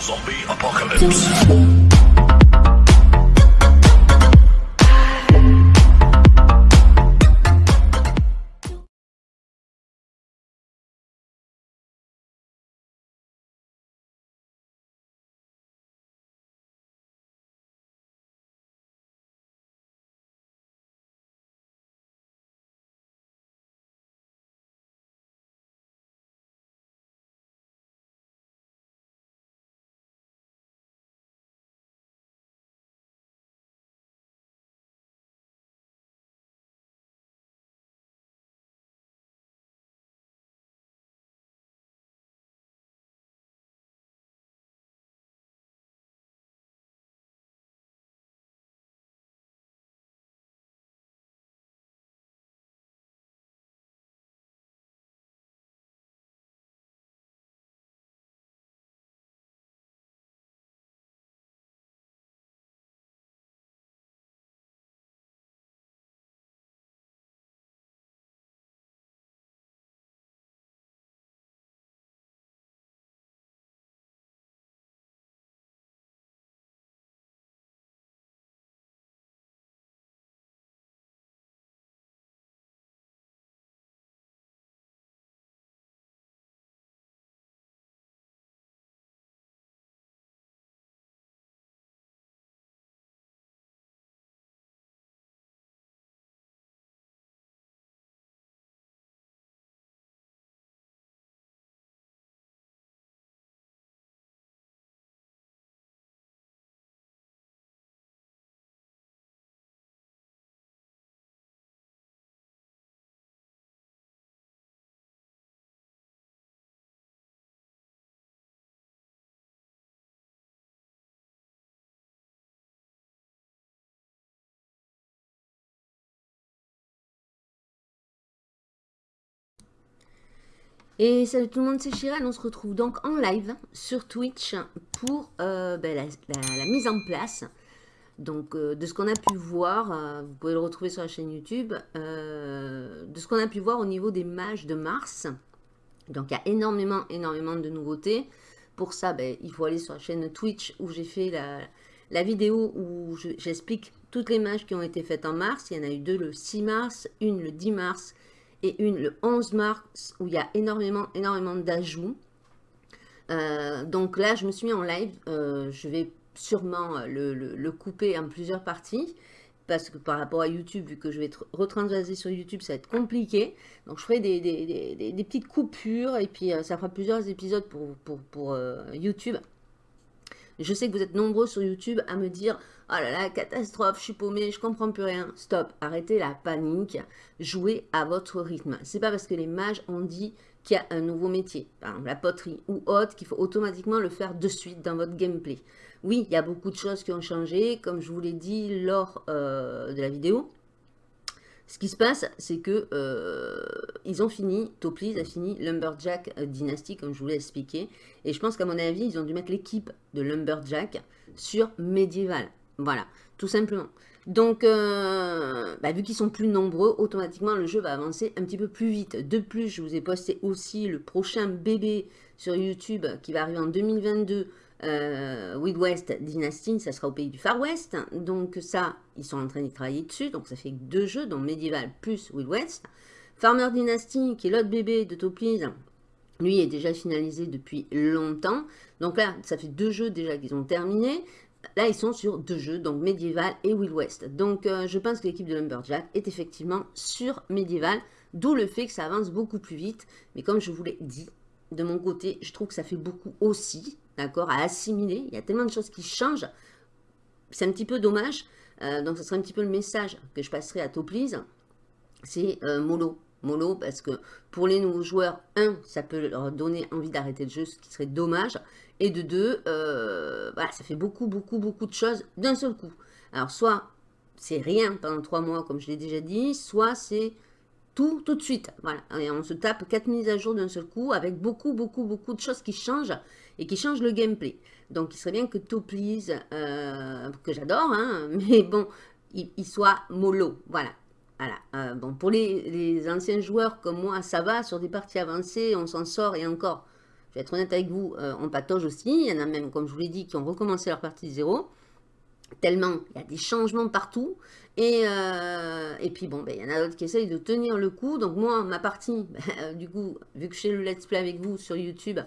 Zombie apocalypse. Et salut tout le monde, c'est Chiral. On se retrouve donc en live sur Twitch pour euh, ben, la, mise en place donc, euh, de ce qu'on a pu voir. Euh, vous pouvez le retrouver sur la chaîne YouTube. de ce qu'on a pu voir au niveau des mages de Mars. Donc, il y a énormément, énormément de nouveautés. Pour ça, ben, il faut aller sur la chaîne Twitch où j'ai fait la, vidéo où j'explique toutes les mages qui ont été faites en mars. Il y en a eu deux le 6 mars, une le 10 mars et une le 11 mars où il y a énormément, énormément d'ajouts. Euh, donc là, je me suis mis en live. Euh, je vais sûrement euh, le, couper en plusieurs parties parce que par rapport à YouTube, vu que je vais être sur YouTube, ça va être compliqué. Donc je ferai des, des, petites coupures et puis ça fera plusieurs épisodes pour, pour, pour YouTube. Je sais que vous êtes nombreux sur YouTube à me dire « Oh là là, catastrophe, je suis paumé, je comprends plus rien. » Stop, arrêtez la panique, jouez à votre rythme. C'est pas parce que les mages ont dit qu'il y a un nouveau métier, par exemple la poterie ou autre, qu'il faut automatiquement le faire de suite dans votre gameplay. Oui, il y a beaucoup de choses qui ont changé, comme je vous l'ai dit lors euh, de la vidéo. Ce qui se passe, c'est que euh, ils ont fini, Toplis a fini Lumberjack Dynasty, comme je vous l'ai expliqué. Et je pense qu'à mon avis, ils ont dû mettre l'équipe de Lumberjack sur Medieval. Voilà, tout simplement. Donc, euh, bah, vu qu'ils sont plus nombreux, automatiquement, le jeu va avancer un petit peu plus vite. De plus, je vous ai posté aussi le prochain bébé sur YouTube qui va arriver en 2022 euh, West Dynasty, ça sera au pays du Far West. Donc ça, ils sont en train d'y travailler dessus. Donc ça fait deux jeux, donc Medieval plus Wild West. Farmer Dynasty, qui est l'autre bébé de Toplis, lui est déjà finalisé depuis longtemps. Donc là, ça fait deux jeux déjà qu'ils ont terminé. Là, ils sont sur deux jeux, donc Medieval et Wild West. Donc, euh, je pense que l'équipe de Lumberjack est effectivement sur Medieval, d'où le fait que ça avance beaucoup plus vite. Mais comme je vous l'ai dit, de mon côté, je trouve que ça fait beaucoup aussi d'accord, à assimiler. Il y a tellement de choses qui changent. C'est un petit peu dommage. Euh, donc, ce serait un petit peu le message que je passerai à Toplis. C'est euh, mollo. Mollo, parce que pour les nouveaux joueurs, un, ça peut leur donner envie d'arrêter le jeu, ce qui serait dommage. Et de deux, euh, ça fait beaucoup, beaucoup, beaucoup de choses d'un seul coup. Alors, soit c'est rien pendant trois mois, comme je l'ai déjà dit, soit c'est tout, tout de suite. Voilà, on se tape quatre mises à jour d'un seul coup, avec beaucoup, beaucoup, beaucoup de choses qui changent et qui change le gameplay. Donc, il serait bien que Toplis, euh, que j'adore, hein, mais bon, il, soit mollo, voilà. Voilà. Euh, bon, pour les, anciens joueurs comme moi, ça va, sur des parties avancées, on s'en sort et encore. je vais être honnête avec vous, euh, on patauge aussi. Il y en a même, comme je vous l'ai dit, qui ont recommencé leur partie de zéro. Tellement, il y a des changements partout. Et, euh, et puis bon, ben, il y en a d'autres qui essayent de tenir le coup. Donc moi, ma partie, ben, du coup, vu que je le let's play avec vous sur YouTube,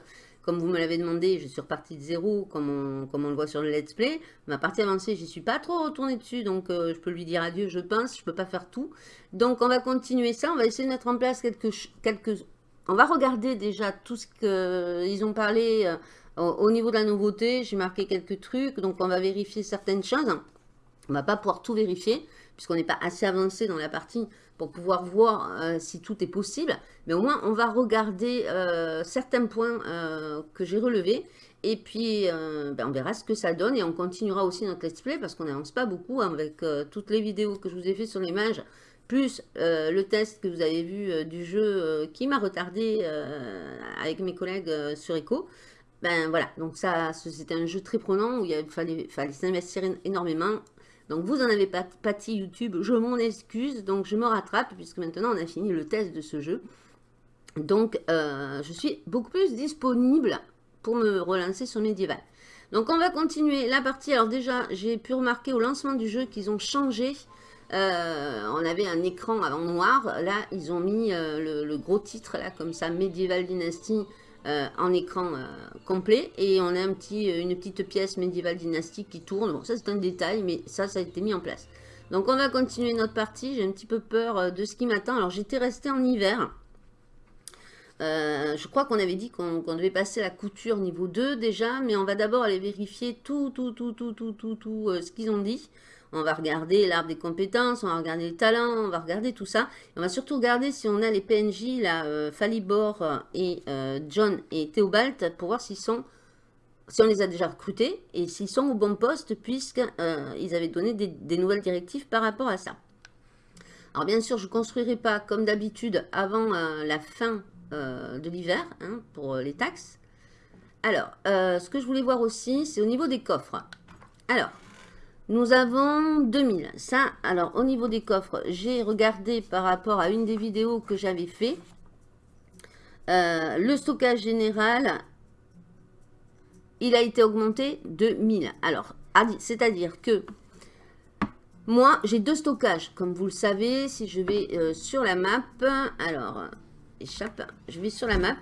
comme vous me l'avez demandé, je suis reparti de zéro, comme on, comme on, le voit sur le let's play. Ma partie avancée, j'y suis pas trop retournée dessus, donc euh, je peux lui dire adieu, je pense. Je peux pas faire tout. Donc on va continuer ça. On va essayer de mettre en place quelques... quelques... On va regarder déjà tout ce qu'ils ont parlé au niveau de la nouveauté, j'ai marqué quelques trucs, donc on va vérifier certaines choses. On ne va pas pouvoir tout vérifier, puisqu'on n'est pas assez avancé dans la partie pour pouvoir voir euh, si tout est possible. Mais au moins, on va regarder euh, certains points euh, que j'ai relevés. Et puis, ben, on verra ce que ça donne. Et on continuera aussi notre let's play, parce qu'on n'avance pas beaucoup avec toutes les vidéos que je vous ai fait sur les mages, plus le test que vous avez vu du jeu qui m'a retardé avec mes collègues sur Echo. Ben voilà, donc ça, c'était un jeu très prenant où il fallait, s'investir énormément. Donc vous en avez pas pâti YouTube, je m'en excuse, donc je me rattrape puisque maintenant on a fini le test de ce jeu. Donc euh, je suis beaucoup plus disponible pour me relancer sur Medieval. Donc on va continuer la partie. Alors déjà, j'ai pu remarquer au lancement du jeu qu'ils ont changé. Euh, on avait un écran avant noir. Là, ils ont mis euh, le, le, gros titre, là, comme ça, Medieval Dynasty euh, en écran euh, complet. Et on a euh, une petite pièce médiévale dynastique qui tourne. Bon, ça c'est un détail, mais ça, ça a été mis en place. Donc on va continuer notre partie. J'ai un petit peu peur de ce qui m'attend. Alors j'étais resté en hiver. je crois qu'on avait dit qu'on devait passer la couture niveau 2 déjà, mais on va d'abord aller vérifier tout, tout, tout, tout, tout, tout, tout ce qu'ils ont dit. On va regarder l'arbre des compétences, on va regarder les talents, on va regarder tout ça. on va surtout regarder si on a les PNJ, là, euh, Falibor et euh, John et Théobald, pour voir si on les a déjà recrutés et s'ils sont au bon poste, puisqu'ils euh, avaient donné des, nouvelles directives par rapport à ça. Alors bien sûr, je ne construirai pas comme d'habitude avant la fin de l'hiver hein, pour les taxes. Alors, ce que je voulais voir aussi, c'est au niveau des coffres. Alors, nous avons 2000. Ça, alors au niveau des coffres, j'ai regardé par rapport à une des vidéos que j'avais fait. Euh, le stockage général, il a été augmenté de 1000. Alors, c'est-à-dire que moi, j'ai deux stockages. Comme vous le savez, si je vais euh, sur la map, alors, échappe, je vais sur la map.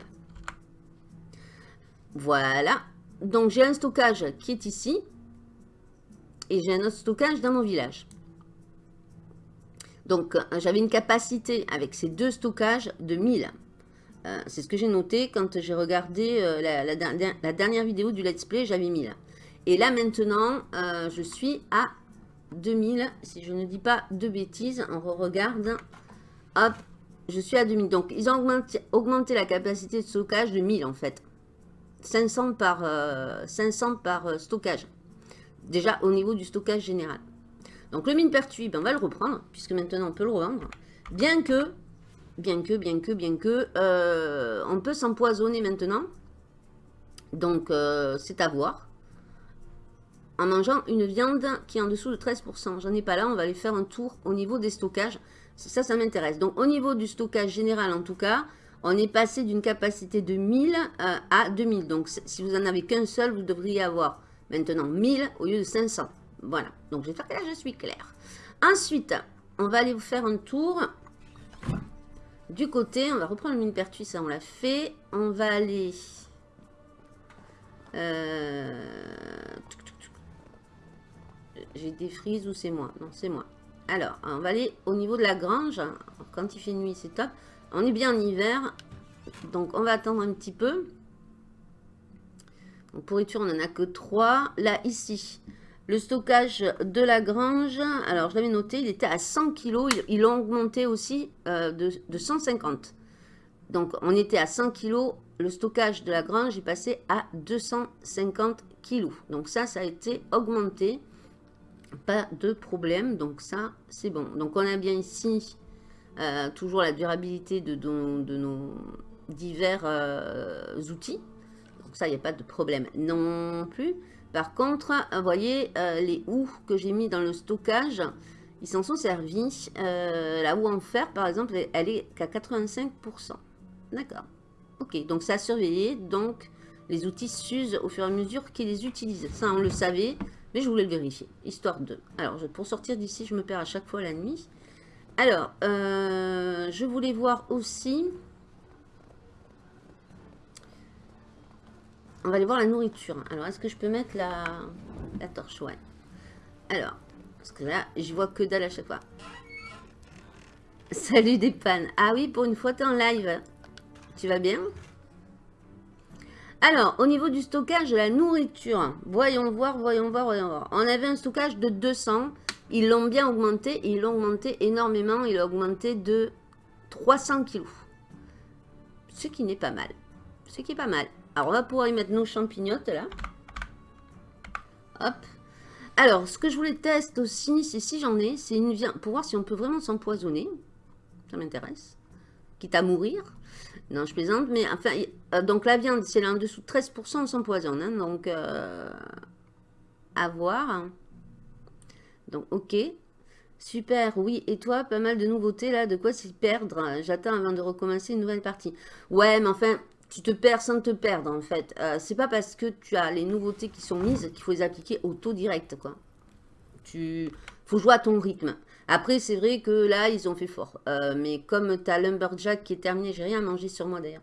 Voilà. Donc, j'ai un stockage qui est ici et j'ai un autre stockage dans mon village. Donc, euh, j'avais une capacité avec ces deux stockages de 1000. Euh, c'est ce que j'ai noté quand j'ai regardé euh, la, dernière vidéo du let's play, j'avais 1000. Et là, maintenant, je suis à 2000. Si je ne dis pas de bêtises, on regarde. Hop, je suis à 2000. Donc, ils ont augmenté, la capacité de stockage de 1000 en fait. 500 par, 500 par stockage déjà au niveau du stockage général. Donc le mine pertuis, ben, on va le reprendre, puisque maintenant on peut le revendre. Bien que, bien que, bien que, bien que, euh, on peut s'empoisonner maintenant. Donc euh, c'est à voir. En mangeant une viande qui est en dessous de 13%. J'en ai pas là, on va aller faire un tour au niveau des stockages. Ça, ça m'intéresse. Donc au niveau du stockage général en tout cas, on est passé d'une capacité de 1000 euh, à 2000. Donc si vous en avez qu'un seul, vous devriez avoir Maintenant, 1000 au lieu de 500. Voilà. Donc, j'espère que là, je suis claire. Ensuite, on va aller vous faire un tour du côté. On va reprendre le mine pertuis, ça, on l'a fait. On va aller... Euh, j'ai des frises ou c'est moi? Non, c'est moi. Alors, on va aller au niveau de la grange. Quand il fait nuit, c'est top. On est bien en hiver. Donc, on va attendre un petit peu. Pourriture, on n'en a que 3. Là, ici, le stockage de la grange, alors je l'avais noté, il était à 100 kg. Ils l'ont augmenté aussi euh, de, 150. Donc, on était à 100 kg. Le stockage de la grange est passé à 250 kg. Donc, ça, ça a été augmenté. Pas de problème. Donc, ça, c'est bon. Donc, on a bien ici euh, toujours la durabilité de, de, nos divers euh, outils ça, il n'y a pas de problème non plus. Par contre, vous voyez, euh, les houes que j'ai mis dans le stockage, ils s'en sont servis. Euh, la houe en fer, par exemple, elle est qu'à 85%. D'accord. Ok, donc ça a surveillé. Donc, les outils s'usent au fur et à mesure qu'ils les utilisent. Ça, on le savait, mais je voulais le vérifier, histoire de... Alors, pour sortir d'ici, je me perds à chaque fois la nuit. Alors, euh, je voulais voir aussi... On va aller voir la nourriture. Alors, est-ce que je peux mettre la, la torche? Ouais. Alors, parce que là, je vois que dalle à chaque fois. Salut des pannes. Ah oui, pour une fois, tu es en live. Tu vas bien? Alors, au niveau du stockage de la nourriture, voyons voir, voyons voir, voyons voir. On avait un stockage de 200. Ils l'ont bien augmenté. Ils l'ont augmenté énormément. Il a augmenté de 300 kilos. Ce qui n'est pas mal. Ce qui est pas mal. Alors, on va pouvoir y mettre nos champignottes, là. Hop. Alors, ce que je voulais tester aussi, c'est si j'en ai, c'est une viande, pour voir si on peut vraiment s'empoisonner. Ça m'intéresse. Quitte à mourir. Non, je plaisante, mais enfin, euh, donc la viande, c'est là en dessous de 13%, on s'empoisonne. Hein, donc, euh, à voir. Donc, ok. Super, oui. Et toi, pas mal de nouveautés là, de quoi s'y perdre? J'attends avant de recommencer une nouvelle partie. Ouais, mais enfin, tu te perds sans te perdre en fait. Euh, c'est pas parce que tu as les nouveautés qui sont mises qu'il faut les appliquer au taux direct quoi. Tu faut jouer à ton rythme. Après c'est vrai que là ils ont fait fort. Euh, mais comme tu as Lumberjack qui est terminé, j'ai rien à manger sur moi d'ailleurs.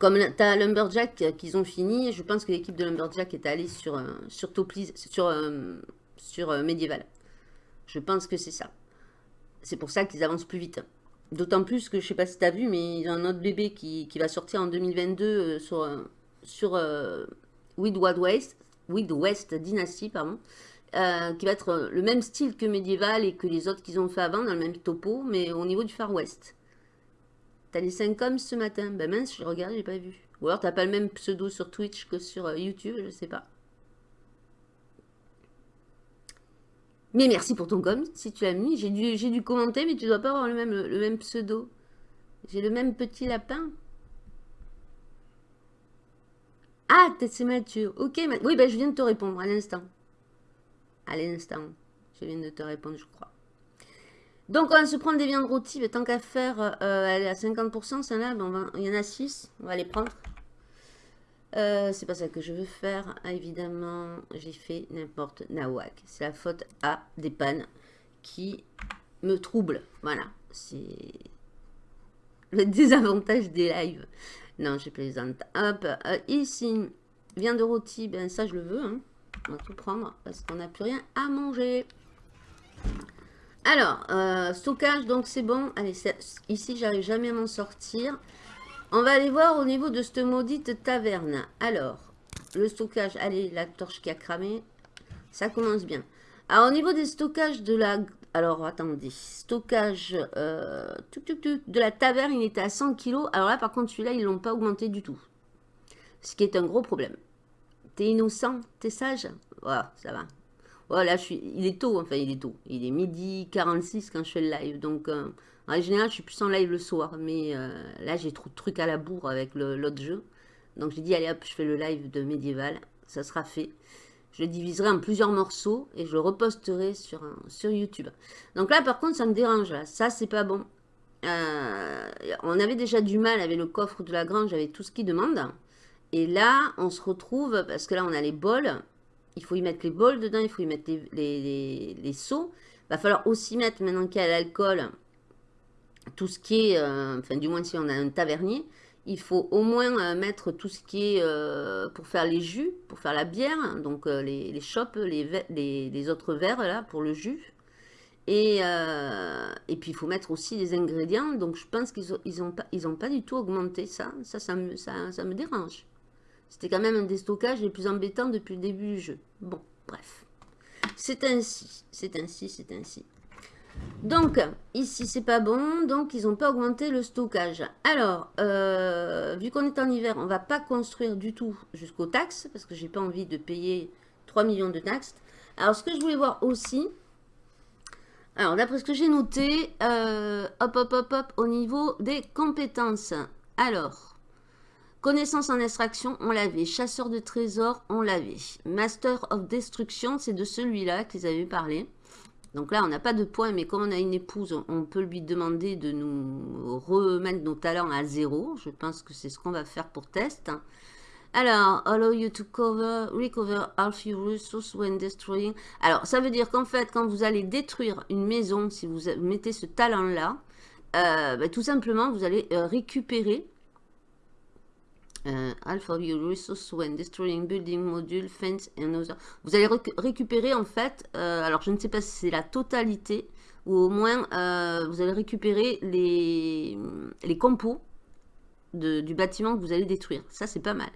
Comme tu as Lumberjack qu'ils ont fini, je pense que l'équipe de Lumberjack est allée sur, euh, sur, sur, sur Medieval. Je pense que c'est ça. C'est pour ça qu'ils avancent plus vite. D'autant plus que, je sais pas si tu vu, mais ils ont un autre bébé qui, va sortir en 2022 euh, sur, euh, sur euh, West, West Dynasty, pardon, euh, qui va être le même style que médiéval et que les autres qu'ils ont fait avant, dans le même topo, mais au niveau du Far West. T'as les 5 hommes ce matin? Ben mince, je regarde, j'ai pas vu. Ou alors t'as pas le même pseudo sur Twitch que sur YouTube, je sais pas. Mais merci pour ton com, si tu l'as mis. J'ai dû, dû commenter, mais tu dois pas avoir le même, le même pseudo. J'ai le même petit lapin. Ah, c'est Mathieu. Ok, oui, ben, je viens de te répondre à l'instant. À l'instant. Je viens de te répondre, je crois. Donc, on va se prendre des viandes rôties. Tant qu'à faire, euh, elle est à 50%, celle-là. Ben, il y en a 6. On va les prendre. Euh, c'est pas ça que je veux faire. Ah, évidemment, j'ai fait n'importe nawak. C'est la faute à des pannes qui me troublent. Voilà, c'est le désavantage des lives. Non, je plaisante. Hop, euh, ici, viande de rôti, ben ça je le veux. Hein. On va tout prendre parce qu'on n'a plus rien à manger. Alors, euh, stockage, donc c'est bon. Allez, ici, j'arrive jamais à m'en sortir. On va aller voir au niveau de cette maudite taverne. Alors, le stockage, allez, la torche qui a cramé, ça commence bien. Alors, au niveau des stockages de la... Alors, attendez, stockage euh, de la taverne, il était à 100 kg. Alors là, par contre, celui-là, ils ne l'ont pas augmenté du tout. Ce qui est un gros problème. T'es innocent, t'es sage? Voilà, ça va. Voilà, je suis... il est tôt, enfin, il est tôt. Il est midi 46 quand je fais le live, donc... Euh, en général, je suis plus en live le soir, mais euh, là, j'ai trop de trucs à la bourre avec l'autre jeu. Donc, j'ai dit, allez hop, je fais le live de médiéval. Ça sera fait. Je le diviserai en plusieurs morceaux et je le reposterai sur, sur YouTube. Donc là, par contre, ça me dérange. Là. Ça, c'est pas bon. Euh, on avait déjà du mal avec le coffre de la grange, avec tout ce qu'il demande. Et là, on se retrouve, parce que là, on a les bols. Il faut y mettre les bols dedans, il faut y mettre les, les, les, seaux. Il va falloir aussi mettre, maintenant qu'il y a l'alcool, tout ce qui est, euh, enfin du moins si on a un tavernier, il faut au moins euh, mettre tout ce qui est euh, pour faire les jus, pour faire la bière, donc les, les chopes, les, les, autres verres là pour le jus. Et, et puis il faut mettre aussi des ingrédients, donc je pense qu'ils n'ont ils ont pas, ils ont pas du tout augmenté ça, ça, ça me, ça, ça me dérange. C'était quand même un des stockages les plus embêtants depuis le début du jeu. Bon, bref. C'est ainsi, c'est ainsi, c'est ainsi. Donc, ici, c'est pas bon. Donc, ils n'ont pas augmenté le stockage. Alors, euh, vu qu'on est en hiver, on va pas construire du tout jusqu'aux taxes. Parce que j'ai pas envie de payer 3 millions de taxes. Alors, ce que je voulais voir aussi... Alors, d'après ce que j'ai noté, euh, hop, hop, hop, hop, au niveau des compétences. Alors, connaissance en extraction, on l'avait. Chasseur de trésors, on l'avait. Master of Destruction, c'est de celui-là qu'ils avaient parlé. Donc là, on n'a pas de points, mais comme on a une épouse, on peut lui demander de nous remettre nos talents à zéro. Je pense que c'est ce qu'on va faire pour test. Alors, allow you to cover, recover half your resources when destroying. Alors, ça veut dire qu'en fait, quand vous allez détruire une maison, si vous mettez ce talent-là, euh, bah, tout simplement, vous allez euh, récupérer euh, resources when destroying building, module, fence and other. Vous allez récupérer en fait, alors je ne sais pas si c'est la totalité, ou au moins vous allez récupérer les, les compos du bâtiment que vous allez détruire. Ça, c'est pas mal.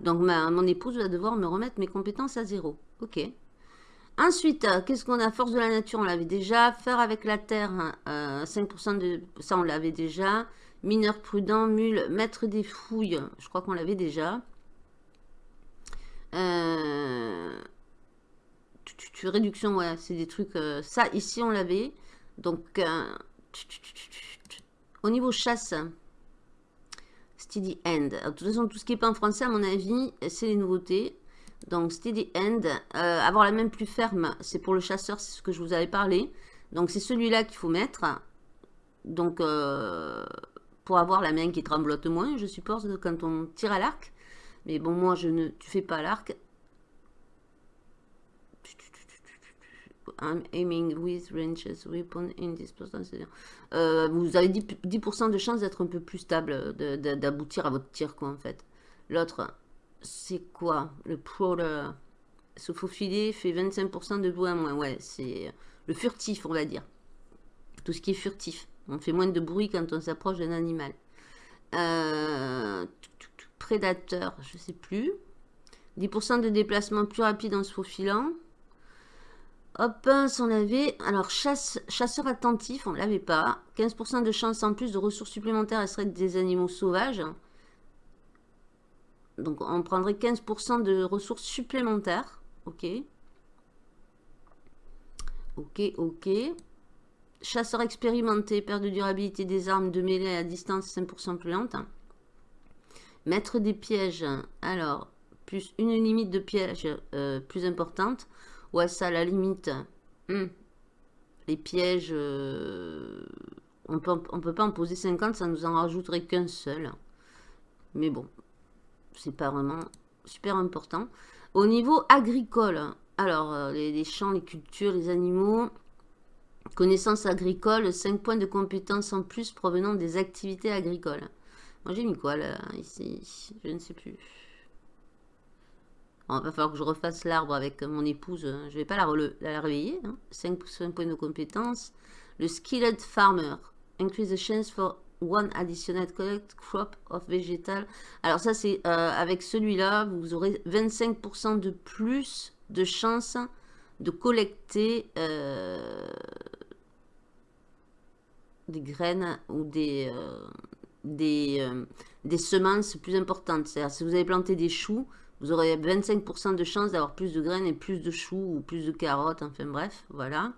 Donc, ma, mon épouse va devoir me remettre mes compétences à zéro. Ok. Ensuite, euh, qu'est-ce qu'on a? Force de la nature, on l'avait déjà. Faire avec la terre, 5% hein, euh, de... Ça, on l'avait déjà. Mineur prudent, mule, maître des fouilles. Je crois qu'on l'avait déjà. Euh... réduction, ouais, c'est des trucs... Euh, ça, ici, on l'avait. Donc, au niveau chasse... Steady End. de toute façon, tout ce qui n'est pas en français, à mon avis, c'est les nouveautés. Donc, Steady End. Euh, avoir la main plus ferme, c'est pour le chasseur, c'est ce que je vous avais parlé. Donc, c'est celui-là qu'il faut mettre. Donc, euh, pour avoir la main qui tremblote moins, je suppose, quand on tire à l'arc. Mais bon, moi, je ne tu fais pas l'arc. I'm aiming with ranges weapon in this. Euh, vous avez 10%, de chance d'être un peu plus stable, d'aboutir à votre tir, quoi, en fait. L'autre, c'est quoi? Le prowler. Se faufiler fait 25% de bruit à moins. Ouais, c'est le furtif, on va dire. Tout ce qui est furtif. On fait moins de bruit quand on s'approche d'un animal. Euh, prédateur, je sais plus. 10% de déplacement plus rapide en se faufilant. Hop, on l'avait. Alors, chasse, chasseur attentif, on ne l'avait pas. 15% de chance en plus de ressources supplémentaires à serait des animaux sauvages. Donc, on prendrait 15% de ressources supplémentaires. Ok. Ok, ok. Chasseur expérimenté, perte de durabilité des armes de mêlée à distance 5% plus lente. Maître des pièges. Alors, plus une limite de pièges euh, plus importante. Ouais, ça, la limite, hmm. les pièges, euh, on peut, on peut pas en poser 50, ça nous en rajouterait qu'un seul. Mais bon, c'est pas vraiment super important. Au niveau agricole, alors, euh, les, champs, les cultures, les animaux, connaissances agricoles, 5 points de compétences en plus provenant des activités agricoles. Moi, j'ai mis quoi, là, ici? Je ne sais plus. Il va falloir que je refasse l'arbre avec mon épouse. Je ne vais pas la, la réveiller. 5, hein. points de compétence. Le skilled farmer. Increase the chance for one additional collect crop of vegetal. Alors ça, c'est euh, avec celui-là, vous aurez 25% de plus de chance de collecter euh, des graines ou des, euh, des, des semences plus importantes. C'est-à-dire, si vous avez planté des choux, vous aurez 25% de chance d'avoir plus de graines et plus de choux ou plus de carottes. Enfin bref, voilà.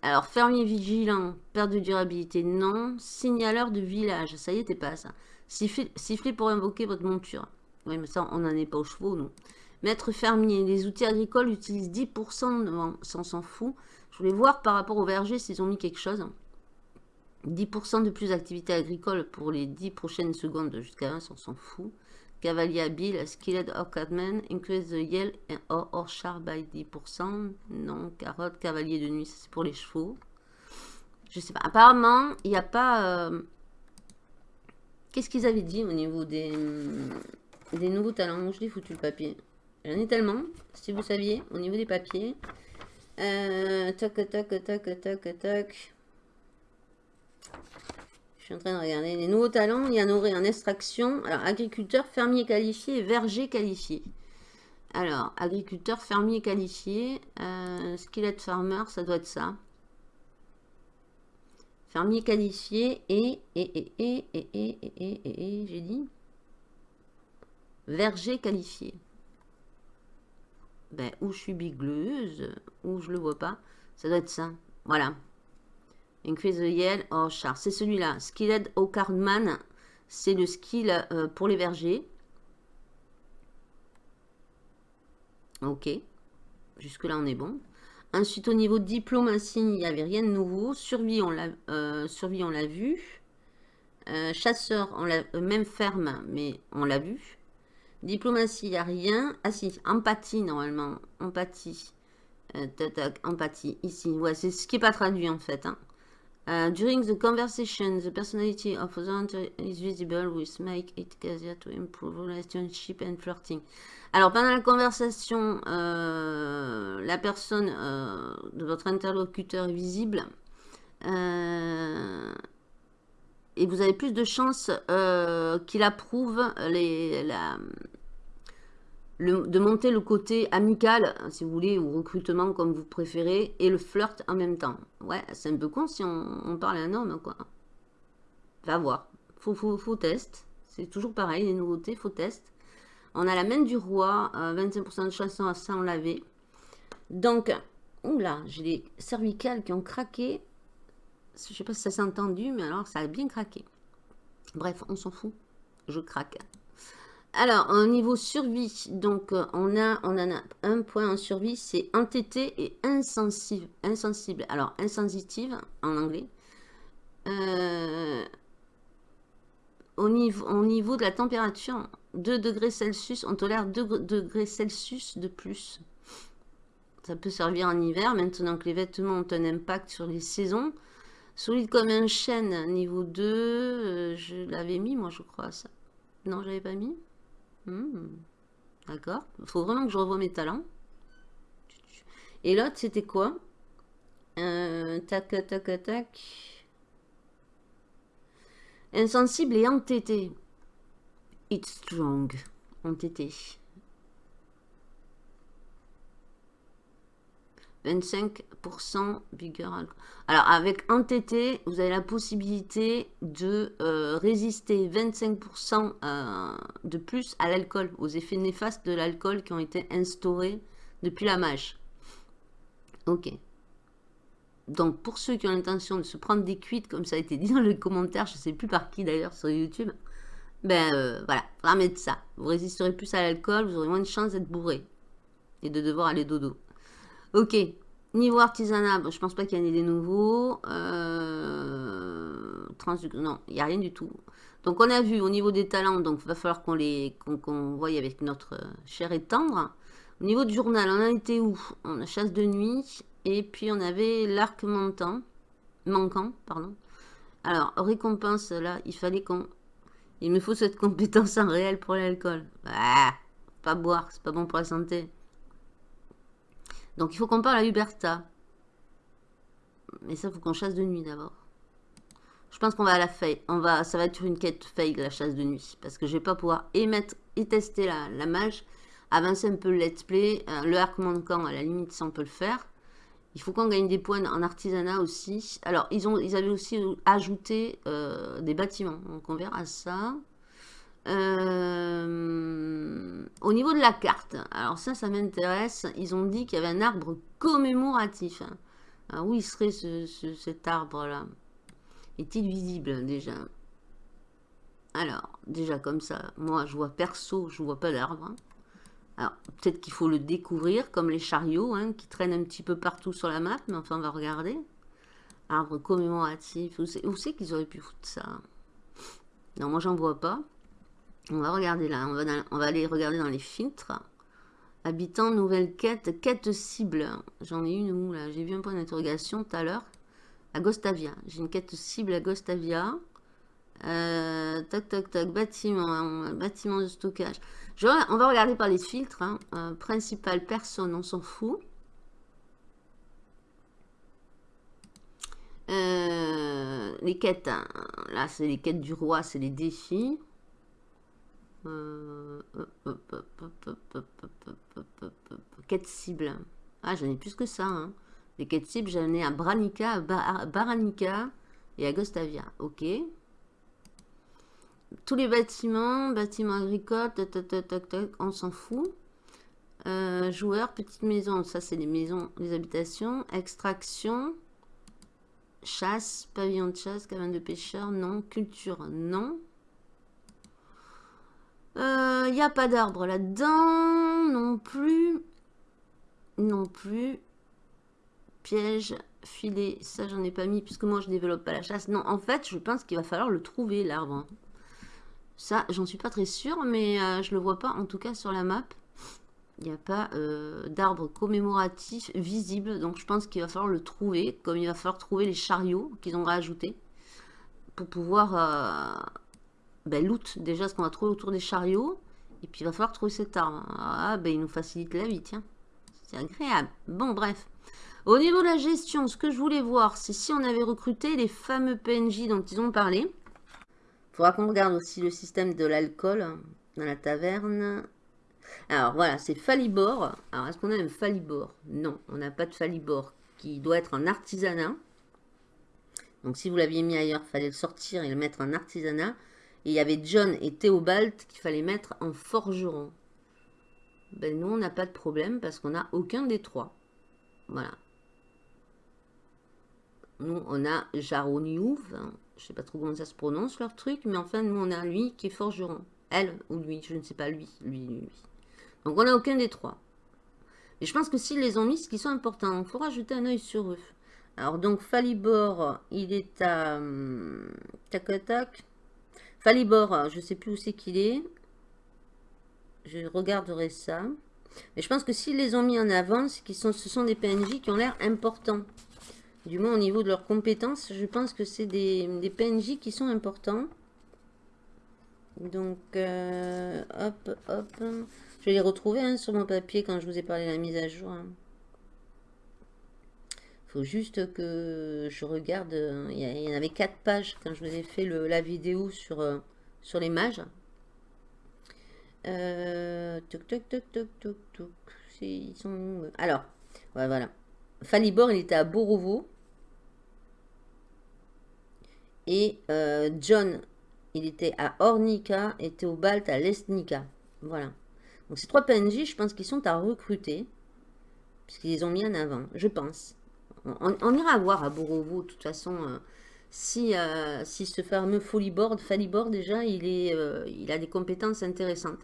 Alors, fermier vigilant, perte de durabilité, non. Signaleur de village, ça y t'es pas ça. Siffler, pour invoquer votre monture. Oui, mais ça, on n'en est pas aux chevaux, non. Maître fermier, les outils agricoles utilisent 10%, ça on s'en fout. Je voulais voir par rapport au verger s'ils ont mis quelque chose. 10% de plus d'activité agricole pour les 10 prochaines secondes jusqu'à 1, ça on s'en fout. Cavalier habile, skilled Orcadman, increase the yell or, or char by 10%. Non, carotte, cavalier de nuit, c'est pour les chevaux. Je sais pas. Apparemment, il n'y a pas... Euh, qu'est-ce qu'ils avaient dit au niveau des, nouveaux talents? Je l'ai foutu le papier. J'en ai tellement, si vous saviez, au niveau des papiers. Euh, tac, tac, tac, tac, tac. Je suis en train de regarder les nouveaux talents. Il y en aurait en extraction. Alors, agriculteur, fermier qualifié et verger qualifié. Alors, agriculteur, fermier qualifié. Euh, farmer, ça doit être ça. Fermier qualifié et, et, et, et, et, et, et, et, j'ai dit. Verger qualifié. Ben, où je suis bigleuse, ou je le vois pas. Ça doit être ça. Voilà. Increase the Yell oh, char. C'est celui-là. Skilled au. C'est le skill euh, pour les vergers. Ok. Jusque-là, on est bon. Ensuite, au niveau diplomatie, il n'y avait rien de nouveau. Survie, on l'a euh, vu. Euh, chasseur, on l'a même ferme, mais on l'a vu. Diplomatie, il n'y a rien. Ah si, empathie normalement. Empathie. Empathie, ici. C'est ce qui n'est pas traduit en fait. Hein. Uh, during the conversation, the personality of the is visible, which make it easier to improve relationship and flirting. Alors, pendant la conversation, euh, la personne euh, de votre interlocuteur est visible. Euh, et vous avez plus de chances euh, qu'il approuve les, la, de monter le côté amical, si vous voulez, ou recrutement comme vous préférez, et le flirt en même temps. Ouais, c'est un peu con si on, parle à un homme, quoi. Va voir. Faut, faut, faut test. C'est toujours pareil, les nouveautés, faut test. On a la main du roi, 25% euh, de chance sans laver. Donc, oula, j'ai les cervicales qui ont craqué. Je sais pas si ça s'est entendu, mais alors ça a bien craqué. Bref, on s'en fout. Je craque. Alors, au niveau survie, donc euh, on a, en a un point en survie, c'est entêté et insensible. Alors, insensitive en anglais. Euh, au, niveau, au niveau de la température, 2 degrés Celsius, on tolère 2 degrés Celsius de plus. Ça peut servir en hiver, maintenant que les vêtements ont un impact sur les saisons. Solide comme un chêne, niveau 2, euh, je l'avais mis moi je crois ça. Non, je l'avais pas mis Hmm. D'accord. Il faut vraiment que je revoie mes talents. Et l'autre, c'était quoi? Euh, Tac, tac, tac. Insensible et entêté. It's strong. Entêté. 25% vigueur Alors, avec entêté, vous avez la possibilité de euh, résister 25% euh, de plus à l'alcool, aux effets néfastes de l'alcool qui ont été instaurés depuis la mage. Ok. Donc, pour ceux qui ont l'intention de se prendre des cuites, comme ça a été dit dans les commentaires, je ne sais plus par qui d'ailleurs sur YouTube, ben euh, voilà, de ça. Vous résisterez plus à l'alcool, vous aurez moins de chances d'être bourré et de devoir aller dodo. Ok. Niveau artisanat, je pense pas qu'il y en ait des nouveaux. Euh, non, il n'y a rien du tout. Donc on a vu au niveau des talents, donc va falloir qu'on les qu'on voie avec notre chair et tendre. Au niveau du journal, on a été où? On a chasse de nuit et puis on avait l'arc manquant. Manquant, pardon. Alors, récompense, là, il fallait qu'on... Il me faut cette compétence en réel pour l'alcool. Bah, pas boire, c'est pas bon pour la santé. Donc il faut qu'on parle à Huberta. Mais ça, il faut qu'on chasse de nuit d'abord. Je pense qu'on va à la faille. On va, ça va être une quête faille, la chasse de nuit. Parce que je vais pas pouvoir émettre et tester la, la mage. Avancer un peu le let's play. Euh, le arc manquant, à la limite, ça on peut le faire. Il faut qu'on gagne des points en artisanat aussi. Alors, ils, ont, ils avaient aussi ajouté euh, des bâtiments. Donc, on verra ça. Euh, au niveau de la carte, alors ça, ça m'intéresse. Ils ont dit qu'il y avait un arbre commémoratif. Alors, où il serait cet arbre-là Est-il visible déjà? Alors, déjà comme ça, moi je vois perso, je vois pas l'arbre. Alors, peut-être qu'il faut le découvrir, comme les chariots, hein, qui traînent un petit peu partout sur la map, mais enfin, on va regarder. Arbre commémoratif, où c'est qu'ils auraient pu foutre ça? Non, moi, j'en vois pas. On va regarder là, on va, aller regarder dans les filtres. Habitant, nouvelle quête, quête cible. J'en ai une où là J'ai vu un point d'interrogation tout à l'heure. À Gostavia. J'ai une quête cible à Gostavia. Euh, tac, tac, tac, bâtiment, bâtiment de stockage. on va regarder par les filtres. Hein. Euh, principal, personne, on s'en fout. Euh, les quêtes, hein. là c'est les quêtes du roi, c'est les défis. Quête cible. Ah, j'en ai plus que ça. Hein. Les quêtes cibles, j'en ai à Branica, à Baranica et à Gostavia. Ok. Tous les bâtiments, bâtiments agricoles, on s'en fout. Euh, joueurs, petite maison, ça c'est les maisons, les habitations. Extraction, chasse, pavillon de chasse, cabane de pêcheurs, non. Culture, non. Il euh, n'y a pas d'arbre là-dedans. Non plus. Non plus. Piège, filet. Ça, j'en ai pas mis puisque moi, je développe pas la chasse. Non, en fait, je pense qu'il va falloir le trouver, l'arbre. Ça, j'en suis pas très sûre, mais je je le vois pas, en tout cas sur la map. Il n'y a pas d'arbre commémoratif visible, donc je pense qu'il va falloir le trouver, comme il va falloir trouver les chariots qu'ils ont rajoutés, pour pouvoir ben, loot déjà ce qu'on va trouver autour des chariots, et puis il va falloir trouver cet arbre. Ah, ben il nous facilite la vie, tiens. C'est agréable. Bon, bref. Au niveau de la gestion, ce que je voulais voir, c'est si on avait recruté les fameux PNJ dont ils ont parlé. Il faudra qu'on regarde aussi le système de l'alcool dans la taverne. Alors voilà, c'est Falibor. Alors est-ce qu'on a un Falibor? Non, on n'a pas de Falibor qui doit être en artisanat. Donc si vous l'aviez mis ailleurs, il fallait le sortir et le mettre en artisanat. Et il y avait John et Théobald qu'il fallait mettre en forgeron. Ben nous, on n'a pas de problème parce qu'on n'a aucun des trois. Voilà. Nous, on a Jaroniouv. Hein. Je sais pas trop comment ça se prononce, leur truc. Mais enfin, nous, on a lui qui est forgeron. Elle ou lui, je ne sais pas, lui. lui, lui. Donc, on n'a aucun des trois. Et je pense que s'ils les ont mis, ce qui sont importants. il faut rajouter un œil sur eux. Alors, donc, Falibor, il est à... Hum, tac, tac. Falibor, je ne sais plus où c'est qu'il est. Je regarderai ça. Mais je pense que s'ils les ont mis en avant, ce sont des PNJ qui ont l'air importants. Du moins au niveau de leurs compétences, je pense que c'est des, PNJ qui sont importants. Donc, euh, hop, hop. Je vais les retrouver hein, sur mon papier quand je vous ai parlé de la mise à jour. Hein. Faut juste que je regarde. Il y, en avait quatre pages quand je vous ai fait la vidéo sur, euh, sur les mages. Euh, toc, toc, toc, toc, toc, toc. Ils sont... Alors, voilà. Falibor, il était à Borovo. Et euh, John, il était à Ornica et Théobald à Lesnica. Voilà. Donc ces trois PNJ, je pense qu'ils sont à recruter. Puisqu'ils les ont mis en avant, je pense. On, ira voir à Borovo, de toute façon, euh, si, euh, si ce fameux Folibord, Falibor déjà, il, est, il a des compétences intéressantes.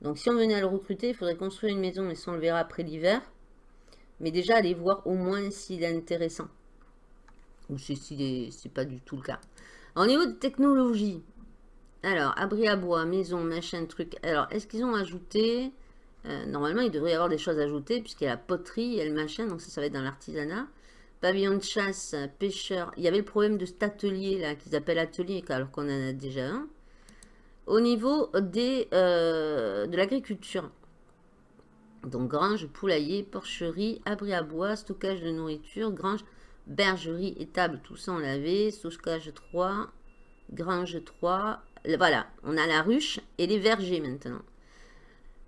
Donc si on venait à le recruter, il faudrait construire une maison, et ça on le verra après l'hiver. Mais déjà, aller voir au moins s'il est intéressant. Ou si c'est pas du tout le cas. Au niveau de technologie, alors, abri à bois, maison, machin, truc. Alors, est-ce qu'ils ont ajouté euh, Normalement, il devrait y avoir des choses ajoutées, puisqu'il y a la poterie, il y a le machin, donc ça, ça va être dans l'artisanat. Pavillon de chasse, pêcheur. Il y avait le problème de cet atelier, là, qu'ils appellent atelier, alors qu'on en a déjà un. Au niveau des, euh, de l'agriculture, donc grange, poulailler, porcherie, abri à bois, stockage de nourriture, grange, bergerie, étable, tout ça on l'avait, stockage 3, grange 3, voilà, on a la ruche et les vergers maintenant.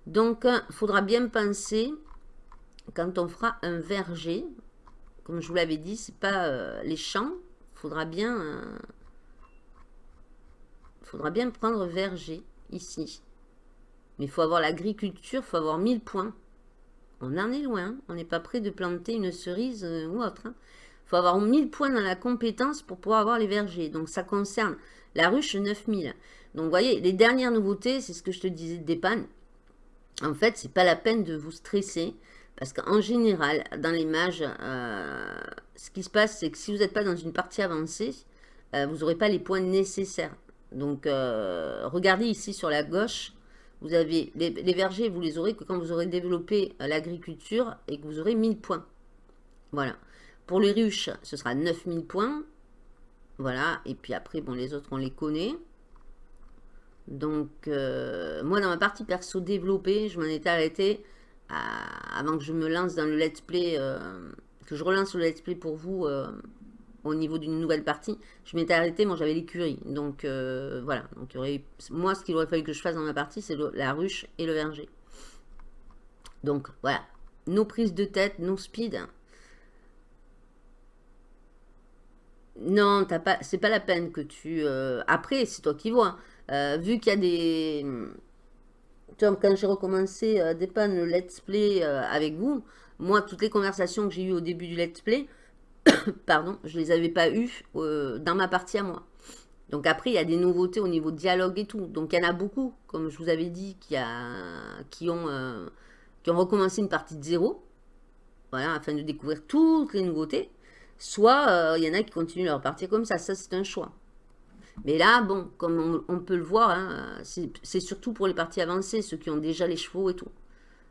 Donc, il euh, faudra bien penser, quand on fera un verger, comme je vous l'avais dit, c'est pas euh, les champs, il faudra bien, euh, faudra bien prendre verger ici. Mais il faut avoir l'agriculture, il faut avoir 1000 points. On en est loin, on n'est pas prêt de planter une cerise ou autre. Hein faut avoir 1000 points dans la compétence pour pouvoir avoir les vergers. Donc, ça concerne la ruche 9000. Donc, vous voyez, les dernières nouveautés, c'est ce que je te disais des pannes. En fait, c'est pas la peine de vous stresser. Parce qu'en général, dans les mages, euh, ce qui se passe, c'est que si vous n'êtes pas dans une partie avancée, euh, vous n'aurez pas les points nécessaires. Donc, euh, regardez ici sur la gauche, vous avez les, vergers, vous les aurez que quand vous aurez développé l'agriculture et que vous aurez 1000 points. Voilà. Pour les ruches, ce sera 9000 points. Voilà. Et puis après, bon, les autres, on les connaît. Donc, moi, dans ma partie perso développée, je m'en étais avant que je me lance dans le let's play, euh, que je relance le let's play pour vous euh, au niveau d'une nouvelle partie. Je m'étais arrêté, moi, j'avais l'écurie. Donc, voilà. Donc, moi, ce qu'il aurait fallu que je fasse dans ma partie, c'est la ruche et le verger. Donc, voilà. Nos prises de tête, nos speed, Non, pas, c'est pas la peine que tu... Euh, après, c'est toi qui vois. Euh, vu qu'il y a des... Quand j'ai recommencé euh, dépanner le let's play avec vous, moi, toutes les conversations que j'ai eues au début du let's play, pardon, je les avais pas eues dans ma partie à moi. Donc après, il y a des nouveautés au niveau dialogue et tout. Donc il y en a beaucoup, comme je vous avais dit, qui, ont, qui ont recommencé une partie de zéro. Voilà, afin de découvrir toutes les nouveautés. Soit il euh, y en a qui continuent leur partie comme ça. Ça, c'est un choix. Mais là, bon, comme on, peut le voir, hein, c'est surtout pour les parties avancées, ceux qui ont déjà les chevaux et tout.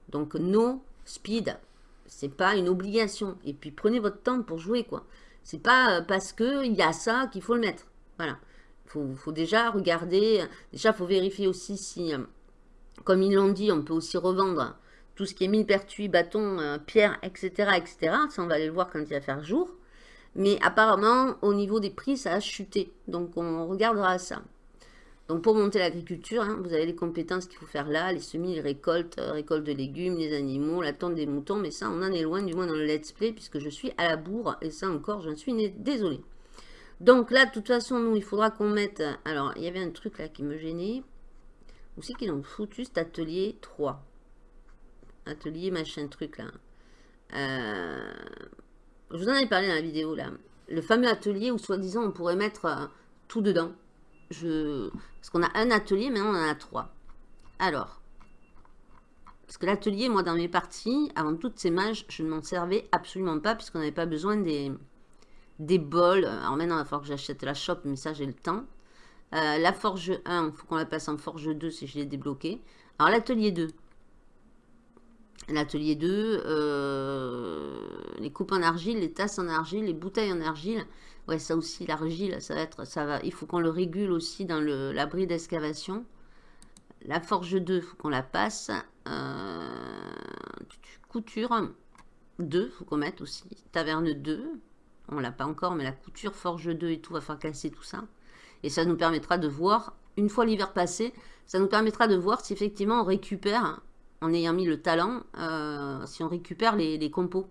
Donc, no speed, c'est pas une obligation. Et puis, prenez votre temps pour jouer, quoi. C'est pas euh, parce qu'il y a ça qu'il faut le mettre. Voilà. Il faut, déjà regarder. Déjà, il faut vérifier aussi si, euh, comme ils l'ont dit, on peut aussi revendre tout ce qui est mine pertuis, bâton, euh, pierre, etc., etc. Ça, on va aller le voir quand il va faire jour. Mais apparemment, au niveau des prix, ça a chuté. Donc, on regardera ça. Donc, pour monter l'agriculture, hein, vous avez les compétences qu'il faut faire là, les semis, les récoltes, euh, récolte de légumes, les animaux, la tonte des moutons. Mais ça, on en est loin, du moins dans le let's play, puisque je suis à la bourre. Et ça encore, j'en suis désolée. Donc là, de toute façon, nous, il faudra qu'on mette... Alors, il y avait un truc là qui me gênait. Où c'est qu'ils ont foutu cet atelier 3 Atelier machin truc là. Euh, je vous en avais parlé dans la vidéo là. Le fameux atelier où soi-disant on pourrait mettre euh, tout dedans. Je... Parce qu'on a un atelier, maintenant on en a trois. Alors. Parce que l'atelier, moi dans mes parties, avant toutes ces mages, je ne m'en servais absolument pas puisqu'on n'avait pas besoin des, des bols. Alors maintenant il va falloir que j'achète la shop, mais ça j'ai le temps. Euh, la forge 1, il faut qu'on la passe en forge 2 si je l'ai débloqué. Alors l'atelier 2, L'atelier 2, euh, les coupes en argile, les tasses en argile, les bouteilles en argile. Ouais, ça aussi, l'argile, ça va être, ça va. Il faut qu'on le régule aussi dans l'abri d'excavation. La forge 2, il faut qu'on la passe. Euh, couture 2, il faut qu'on mette aussi. Taverne 2, on l'a pas encore, mais la couture, forge 2 et tout, va faire casser tout ça. Et ça nous permettra de voir, une fois l'hiver passé, ça nous permettra de voir si effectivement on récupère en ayant mis le talent, euh, si on récupère les, compos.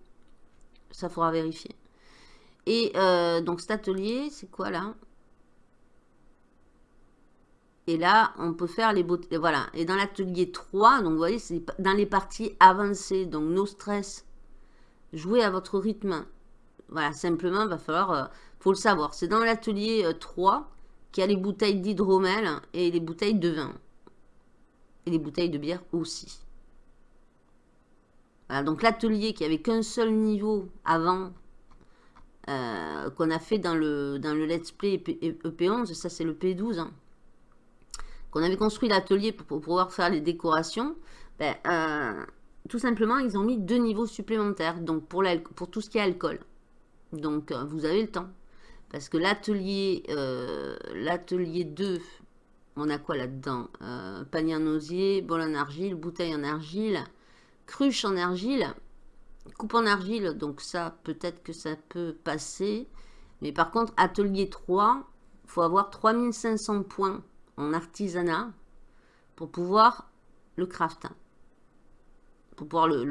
Ça faudra vérifier. Et euh, donc cet atelier, c'est quoi là? Et là, on peut faire les beautés. Voilà. Et dans l'atelier 3, donc vous voyez, c'est dans les parties avancées. Donc no stress. Jouez à votre rythme. Voilà, simplement, il va falloir... Euh, faut le savoir. C'est dans l'atelier 3 qu'il y a les bouteilles d'hydromel et les bouteilles de vin. Et les bouteilles de bière aussi donc l'atelier qui avait qu'un seul niveau avant, euh, qu'on a fait dans le, dans le Let's Play EP11, ça c'est le P12, hein, qu'on avait construit l'atelier pour, pouvoir faire les décorations, ben, euh, tout simplement ils ont mis deux niveaux supplémentaires, donc pour, pour tout ce qui est alcool. Donc euh, vous avez le temps. Parce que l'atelier l'atelier 2, on a quoi là-dedans? Panier en osier, bol en argile, bouteille en argile, Cruche en argile. Coupe en argile, donc ça, peut-être que ça peut passer. Mais par contre, atelier 3, il faut avoir 3500 points en artisanat pour pouvoir le craft. Pour pouvoir le,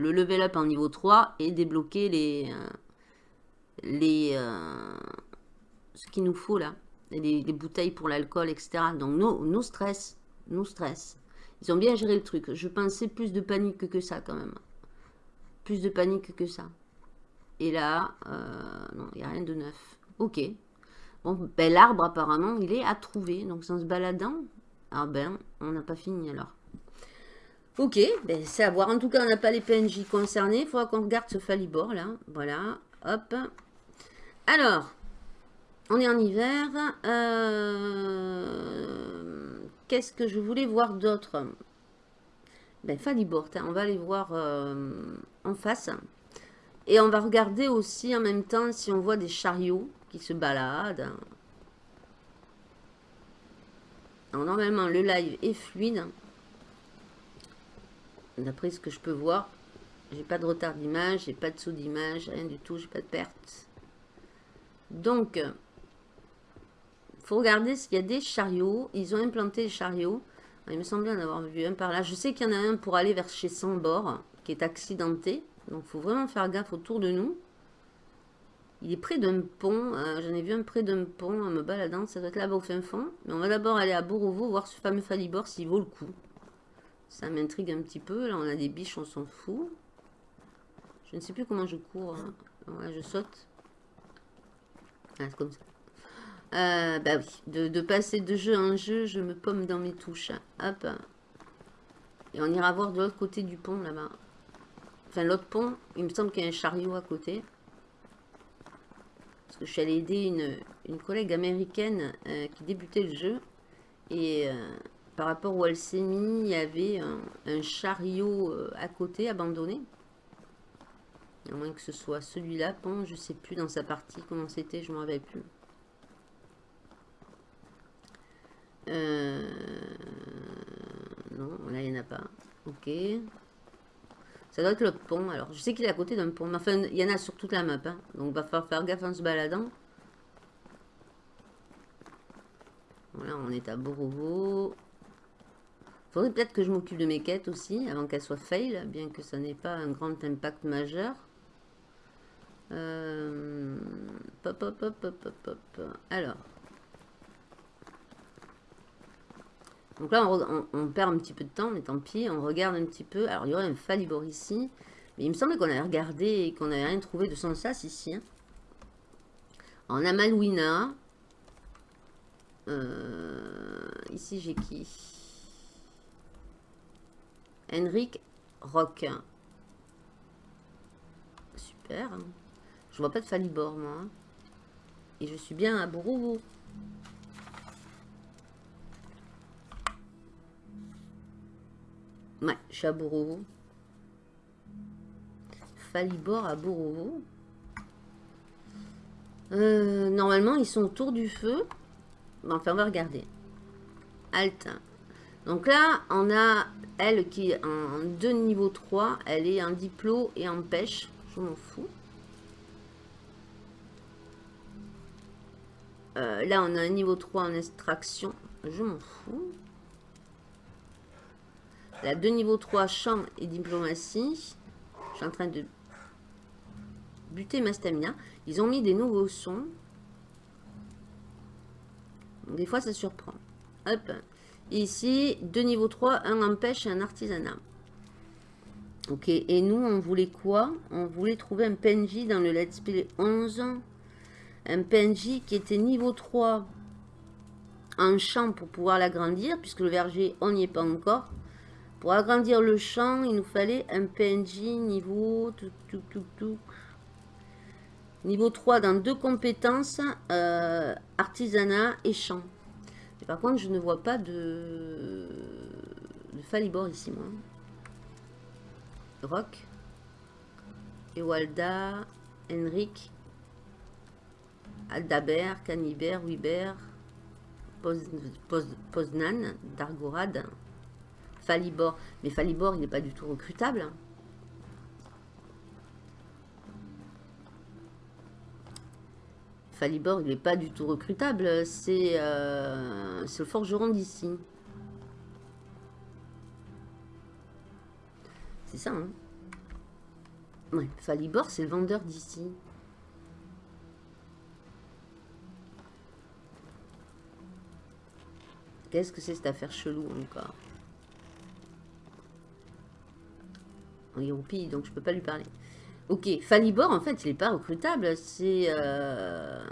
level up en niveau 3 et débloquer les... Euh, les euh, ce qu'il nous faut là. Les, bouteilles pour l'alcool, etc. Donc, nos stress. Nos stress. Ils ont bien géré le truc. Je pensais plus de panique que ça quand même. Plus de panique que ça. Et là, euh, non, il n'y a rien de neuf. Ok. Bon, ben l'arbre apparemment, il est à trouver. Donc sans se baladant, ah ben, on n'a pas fini alors. Ok, ben c'est à voir. En tout cas, on n'a pas les PNJ concernés. Il faudra qu'on regarde ce Falibor là. Voilà, hop. Alors, on est en hiver. Euh qu'est-ce que je voulais voir d'autre? Ben, Falibort, hein, on va aller voir euh, en face. Et on va regarder aussi en même temps si on voit des chariots qui se baladent. normalement, le live est fluide. D'après ce que je peux voir. J'ai pas de retard d'image, j'ai pas de saut d'image, rien du tout, j'ai pas de perte. Donc, faut regarder s'il y a des chariots. Ils ont implanté des chariots. Il me semblait en avoir vu un par là. Je sais qu'il y en a un pour aller vers chez Sambor, qui est accidenté. Donc, faut vraiment faire gaffe autour de nous. Il est près d'un pont. Euh, j'en ai vu un près d'un pont en me baladant. Ça doit être là-bas au fin fond. Mais on va d'abord aller à Borovo, voir ce fameux Falibor s'il vaut le coup. Ça m'intrigue un petit peu. Là, on a des biches, on s'en fout. Je ne sais plus comment je cours. Hein. Je saute. Ah, comme ça. Euh, bah oui, de, passer de jeu en jeu, je me pomme dans mes touches. Hop. Et on ira voir de l'autre côté du pont, là-bas. Enfin, l'autre pont, il me semble qu'il y a un chariot à côté. que je suis allée aider une, collègue américaine euh, qui débutait le jeu. Et euh, par rapport où elle il y avait un, chariot à côté, abandonné. À moins que ce soit celui-là, bon, je sais plus dans sa partie comment c'était, je ne m'en rappelle plus. Euh, Non, là il n'y en a pas. Ok. Ça doit être le pont. Alors, je sais qu'il est à côté d'un pont. Mais enfin, il y en a sur toute la map. hein. Donc, va falloir faire gaffe en se baladant. Voilà, on est à Borovo. Faudrait peut-être que je m'occupe de mes quêtes aussi, avant qu'elles soient fail, bien que ça n'ait pas un grand impact majeur. Euh, Pop, hop, hop. Alors. Donc là, on, perd un petit peu de temps, mais tant pis. On regarde un petit peu. Alors, il y aurait un Falibor ici. Mais il me semblait qu'on avait regardé et qu'on n'avait rien trouvé de son sas ici. hein. On a Malouina. Euh, ici, j'ai qui? Henrik Rock. Super. Je vois pas de Falibor, moi. hein. Et je suis bien à Borovo. Ouais, je suis à Borovo. Falibor à Borovo. Euh, normalement, ils sont autour du feu. Enfin, on va regarder. Alt. Donc là, on a elle qui est en 2 niveau 3. Elle est en diplo et en pêche. Je m'en fous. Euh, là, on a un niveau 3 en extraction. Je m'en fous. La 2 niveau 3 champ et diplomatie. Je suis en train de buter ma stamina. Ils ont mis des nouveaux sons. Des fois, ça surprend. Hop. Ici, 2 niveau 3, un en pêche et un artisanat. Ok, et nous, on voulait quoi? On voulait trouver un PNJ dans le Let's Play 11. Un PNJ qui était niveau 3 en champ pour pouvoir l'agrandir, puisque le verger, on n'y est pas encore. Pour agrandir le champ, il nous fallait un PNJ niveau... Niveau 3 dans deux compétences, euh, artisanat et champ. Mais par contre, je ne vois pas de, Falibor ici, moi. Rock. Ewalda. Henrik. Aldabert. Canibert. Wibert. Poz- Poz- Poznan. Dargorad. Falibor. Mais Falibor, il n'est pas du tout recrutable. Falibor, il n'est pas du tout recrutable. C'est euh, le forgeron d'ici. C'est ça, hein Falibor, c'est le vendeur d'ici. Qu'est-ce que c'est cette affaire chelou encore? Il est pays, donc je peux pas lui parler. Ok, Falibor, en fait, il n'est pas recrutable. C'est... euh,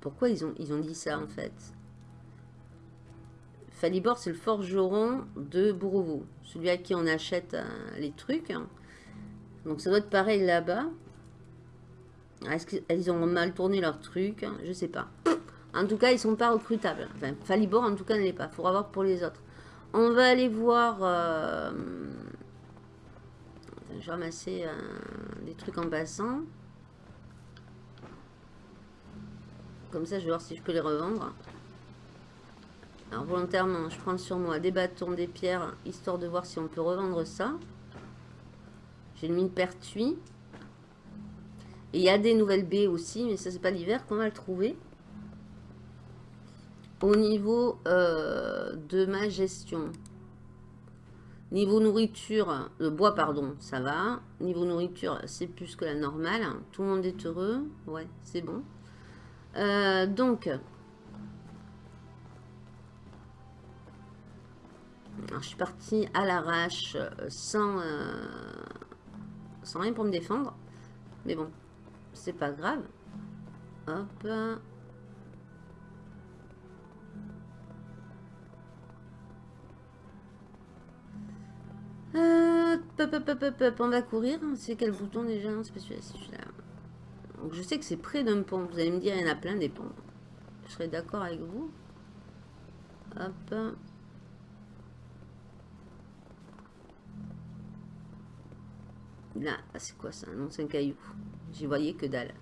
Pourquoi ils ont, ils ont dit ça, en fait? Falibor, c'est le forgeron de Bourovo. Celui à qui on achète euh, les trucs. hein. Donc ça doit être pareil là-bas. Ah, Est-ce qu'ils ont mal tourné leur truc Je sais pas. En tout cas, ils sont pas recrutables. Enfin, Falibor, en tout cas, ne l'est pas. Il faudra voir pour les autres. On va aller voir... euh, je ramasser euh, des trucs en passant. Comme ça, je vais voir si je peux les revendre. Alors, volontairement, je prends sur moi des bâtons, des pierres, histoire de voir si on peut revendre ça. J'ai une mine pertuis. Et il y a des nouvelles baies aussi, mais ça, c'est pas l'hiver qu'on va le trouver. Au niveau euh, de ma gestion. Niveau nourriture, le bois, pardon, ça va. Niveau nourriture, c'est plus que la normale. Tout le monde est heureux. Ouais, c'est bon. Euh, donc, je suis partie à l'arrache euh, sans, euh, sans rien pour me défendre. Mais bon, c'est pas grave. Hop. Euh, pop, pop, pop, pop, on va courir. C'est quel bouton déjà C'est pas. Donc je sais que c'est près d'un pont. Vous allez me dire, il y en a plein des ponts. Je serais d'accord avec vous. Hop. Là, ah, c'est quoi ça Non, c'est un caillou. J'y voyais que dalle.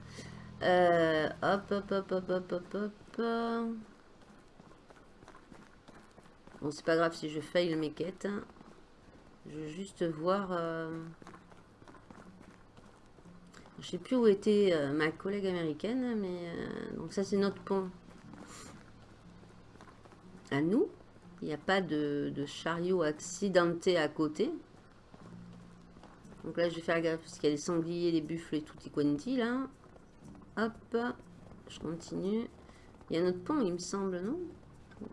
Euh, hop, hop, hop, hop, hop, hop, hop. Bon, c'est pas grave si je faille mes quêtes. Je veux juste voir... Euh... Je sais plus où était euh, ma collègue américaine, mais... Euh, donc ça, c'est notre pont. À nous. Il n'y a pas de, chariot accidenté à côté. Donc là, je vais faire gaffe parce qu'il y a les sangliers, les buffles et tout y quanti là. Hop, je continue. Il y a notre pont, il me semble, non?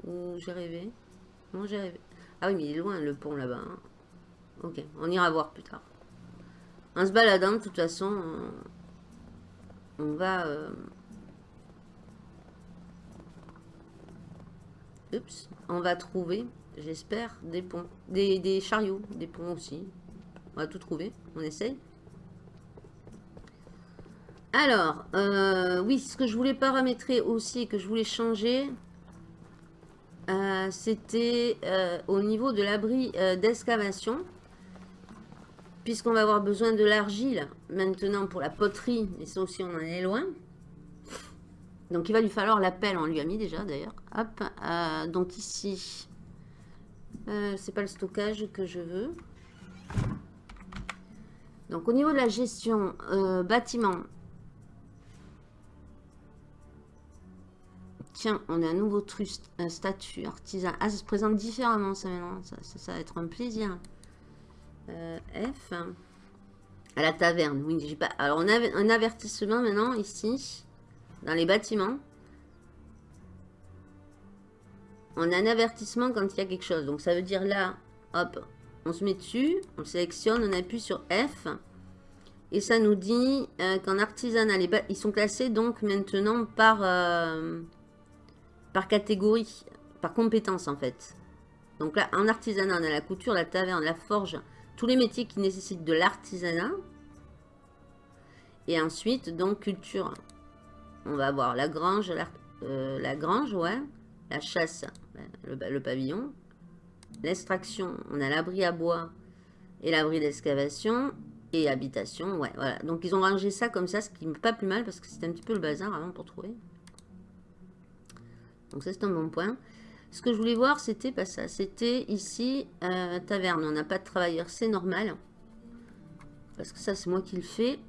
Ou j'ai rêvé? Non, j'ai rêvé. Ah oui, mais il est loin le pont là-bas. Hein. Ok, on ira voir plus tard. En se baladant, de toute façon, on, va... Euh, on va trouver, j'espère, des ponts, des, des chariots, des ponts aussi. On va tout trouver. On essaye. Alors, euh, oui, ce que je voulais paramétrer aussi que je voulais changer, euh, c'était au niveau de l'abri d'excavation. Puisqu'on va avoir besoin de l'argile maintenant pour la poterie, et ça aussi on en est loin. Donc il va lui falloir la pelle, on lui a mis déjà d'ailleurs. Hop, donc ici, c'est pas le stockage que je veux. Donc au niveau de la gestion euh, bâtiment, tiens, on a un nouveau truc, un statut artisan. Ah, ça se présente différemment ça maintenant, ça, va être un plaisir. Euh, F, à la taverne, oui, j'ai pas... Alors on a un avertissement maintenant ici, dans les bâtiments. On a un avertissement quand il y a quelque chose. Donc ça veut dire là, hop, on se met dessus, on le sélectionne, on appuie sur F. Et ça nous dit euh, qu'en artisanat, ils sont classés donc maintenant par, euh, par catégorie, par compétence en fait. Donc là, en artisanat, on a la couture, la taverne, la forge, tous les métiers qui nécessitent de l'artisanat. Et ensuite, donc, culture. On va avoir la grange, la, euh, la grange, ouais. La chasse, le pavillon l'extraction, on a l'abri à bois et l'abri d'excavation et habitation, ouais, voilà. Donc ils ont rangé ça comme ça, ce qui n'est pas plus mal parce que c'était un petit peu le bazar avant pour trouver. Donc ça c'est un bon point. Ce que je voulais voir, c'était pas ça. C'était ici, taverne. On n'a pas de travailleurs, c'est normal. Parce que ça, c'est moi qui le fais.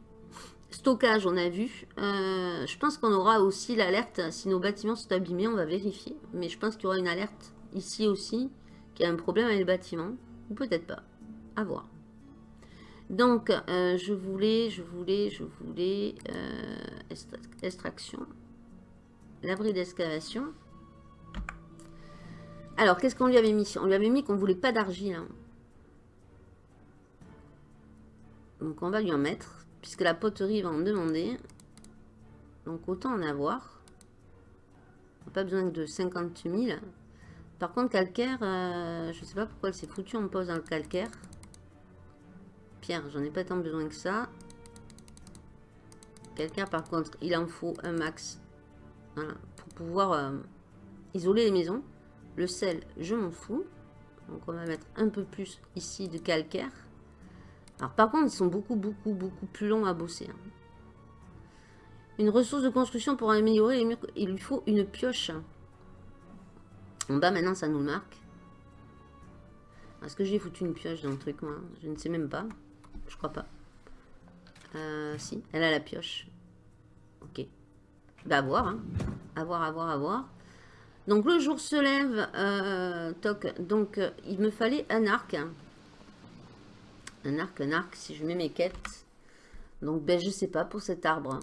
Stockage, on a vu. Euh, je pense qu'on aura aussi l'alerte. Si nos bâtiments sont abîmés, on va vérifier. Mais je pense qu'il y aura une alerte ici aussi qu'il y a un problème avec le bâtiment. Ou peut-être pas. À voir. Donc, euh, je voulais, je voulais, je voulais... Euh, extraction. L'abri d'excavation. Alors, qu'est-ce qu'on lui avait mis? On lui avait mis qu'on voulait pas d'argile. Hein. Donc, on va lui en mettre. Puisque la poterie va en demander. Donc, autant en avoir. Pas besoin de 50 000. Par contre, calcaire, euh, je sais pas pourquoi elle s'est foutue en pause dans le calcaire. Pierre, j'en ai pas tant besoin que ça. Calcaire, par contre, il en faut un max. Voilà, pour pouvoir euh, isoler les maisons. Le sel, je m'en fous. Donc, on va mettre un peu plus ici de calcaire. Alors, par contre, ils sont beaucoup, beaucoup, beaucoup plus longs à bosser. Hein. Une ressource de construction pour améliorer les murs. Il lui faut une pioche. En bas, maintenant, ça nous marque. Est-ce que j'ai foutu une pioche dans le truc, moi? Je ne sais même pas. Je crois pas. Euh, si, elle a la pioche. Ok. Bah, à voir, hein. À voir, à voir, à voir. Donc, le jour se lève. Euh. Donc, euh, il me fallait un arc. Un arc, un arc, si je mets mes quêtes. Donc, ben, je sais pas pour cet arbre.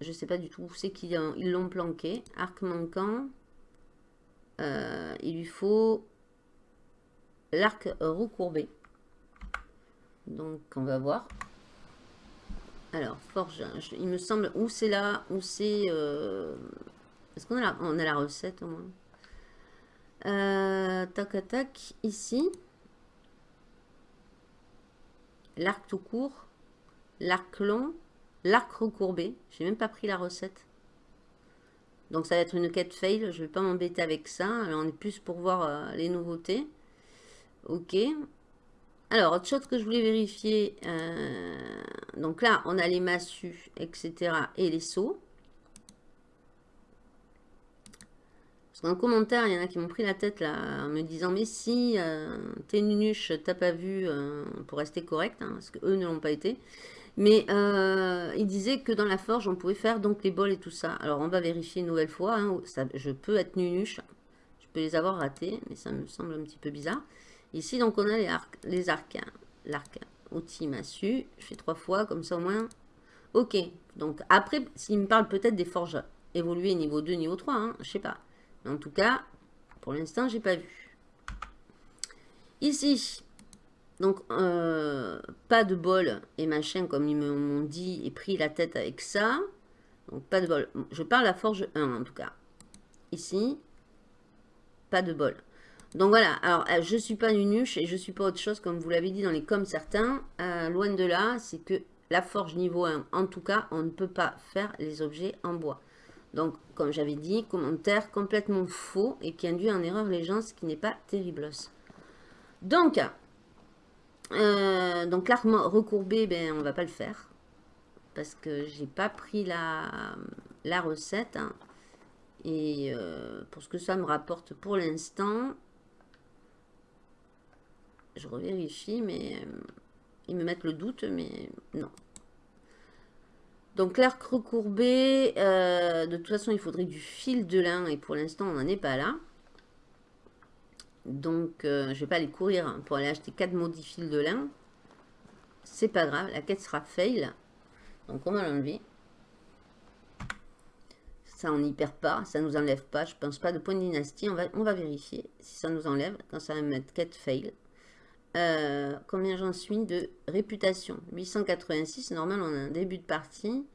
Je sais pas du tout où c'est qu'ils l'ont planqué. Arc manquant. Euh, il lui faut l'arc recourbé. Donc, on va voir. Alors, forge, il me semble, où c'est là, où c'est... Est-ce qu'on a, a la recette au moins? Euh, Tac, tac, ici. L'arc tout court, l'arc long, l'arc recourbé. J'ai même pas pris la recette. Donc ça va être une quête fail. Je vais pas m'embêter avec ça. Alors on est plus pour voir euh, les nouveautés. Ok. Alors, autre chose que je voulais vérifier. Euh, donc là, on a les massues, etc. Et les seaux. Parce qu'en commentaire, il y en a qui m'ont pris la tête là, en me disant Mais si, euh, t'es nunuche, t'as pas vu euh, pour rester correct, hein, parce qu'eux ne l'ont pas été. Mais euh, il disait que dans la forge, on pouvait faire donc les bols et tout ça. Alors, on va vérifier une nouvelle fois. Hein, je peux être nunuche. Je peux les avoir ratés, mais ça me semble un petit peu bizarre. Ici, donc, on a les arcs. Les arcs L'arc, outil, massue. Je fais trois fois, comme ça au moins. Ok. Donc, après, s'il me parle peut-être des forges évoluées niveau 2, niveau 3, hein, je sais pas. En tout cas, pour l'instant, j'ai pas vu. Ici, donc, euh, pas de bol et machin, comme ils m'ont dit, et pris la tête avec ça. Donc, pas de bol. Je parle à forge 1, en tout cas. Ici, pas de bol. Donc voilà, alors euh, je suis pas une nuche et je suis pas autre chose, comme vous l'avez dit dans les comme certains. Euh, loin de là, c'est que la forge niveau 1, en tout cas, on ne peut pas faire les objets en bois. Donc, comme j'avais dit, commentaire complètement faux et qui induit en erreur les gens, ce qui n'est pas terrible. Donc, euh, donc l'arc recourbé, ben, on va pas le faire. Parce que j'ai pas pris la, recette. Hein. Et pour ce que ça me rapporte pour l'instant, je revérifie, mais euh, ils me mettent le doute, mais non. Donc l'arc recourbé, euh, de toute façon, il faudrait du fil de lin, et pour l'instant, on n'en est pas là. Donc, euh, je ne vais pas aller courir pour aller acheter 4 maudits fils de lin. C'est pas grave, la quête sera fail. Donc, on va l'enlever. Ça, on n'y perd pas, ça nous enlève pas. Je pense pas de point de dynastie. On va, on va vérifier si ça nous enlève. Quand ça va mettre quête fail. Euh, combien j'en suis de réputation? 886, normal on a un début de partie.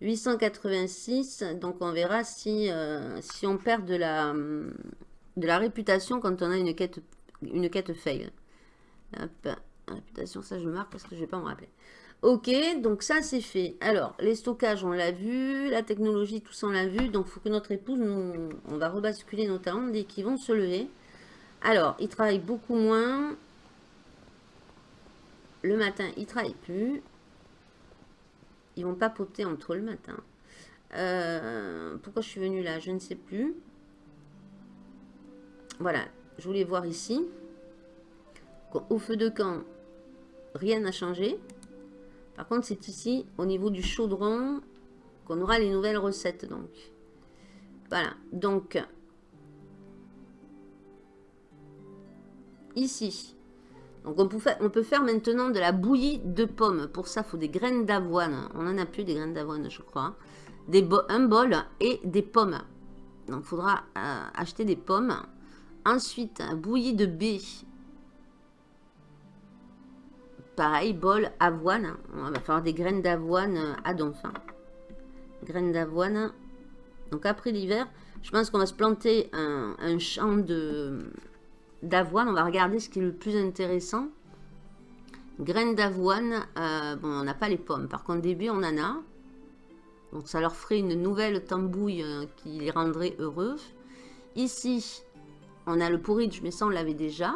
886, donc on verra si, euh, si on perd de la, de la réputation quand on a une quête, une quête fail. réputation, ça je marque parce que je vais pas me rappeler. Ok, donc ça c'est fait. Alors, les stockages, on l'a vu. La technologie, tout ça, on l'a vu. Donc, il faut que notre épouse, on va rebasculer nos talents dès qu'ils vont se lever. Alors, il travaille beaucoup moins. Le matin, ils ne travaillent plus. Ils vont papoter entre le matin. Euh, pourquoi je suis venue là Je ne sais plus. Voilà, je voulais voir ici. Au feu de camp, rien n'a changé. Par contre, c'est ici, au niveau du chaudron, qu'on aura les nouvelles recettes. Donc, voilà. Donc, ici, donc on peut, faire, maintenant de la bouillie de pommes. Pour ça, il faut des graines d'avoine. On en a plus des graines d'avoine, je crois. Un bol et des pommes. Donc il faudra euh, acheter des pommes. Ensuite, bouillie de baie. Pareil, bol, avoine. On va faire des graines d'avoine à donf. Graines d'avoine. Donc après l'hiver, je pense qu'on va se planter un champ de d'avoine. On va regarder ce qui est le plus intéressant. Graines d'avoine. Euh, bon, on n'a pas les pommes. Par contre, début, on en a. Donc, ça leur ferait une nouvelle tambouille euh, qui les rendrait heureux. Ici, on a le porridge, mais ça, on l'avait déjà.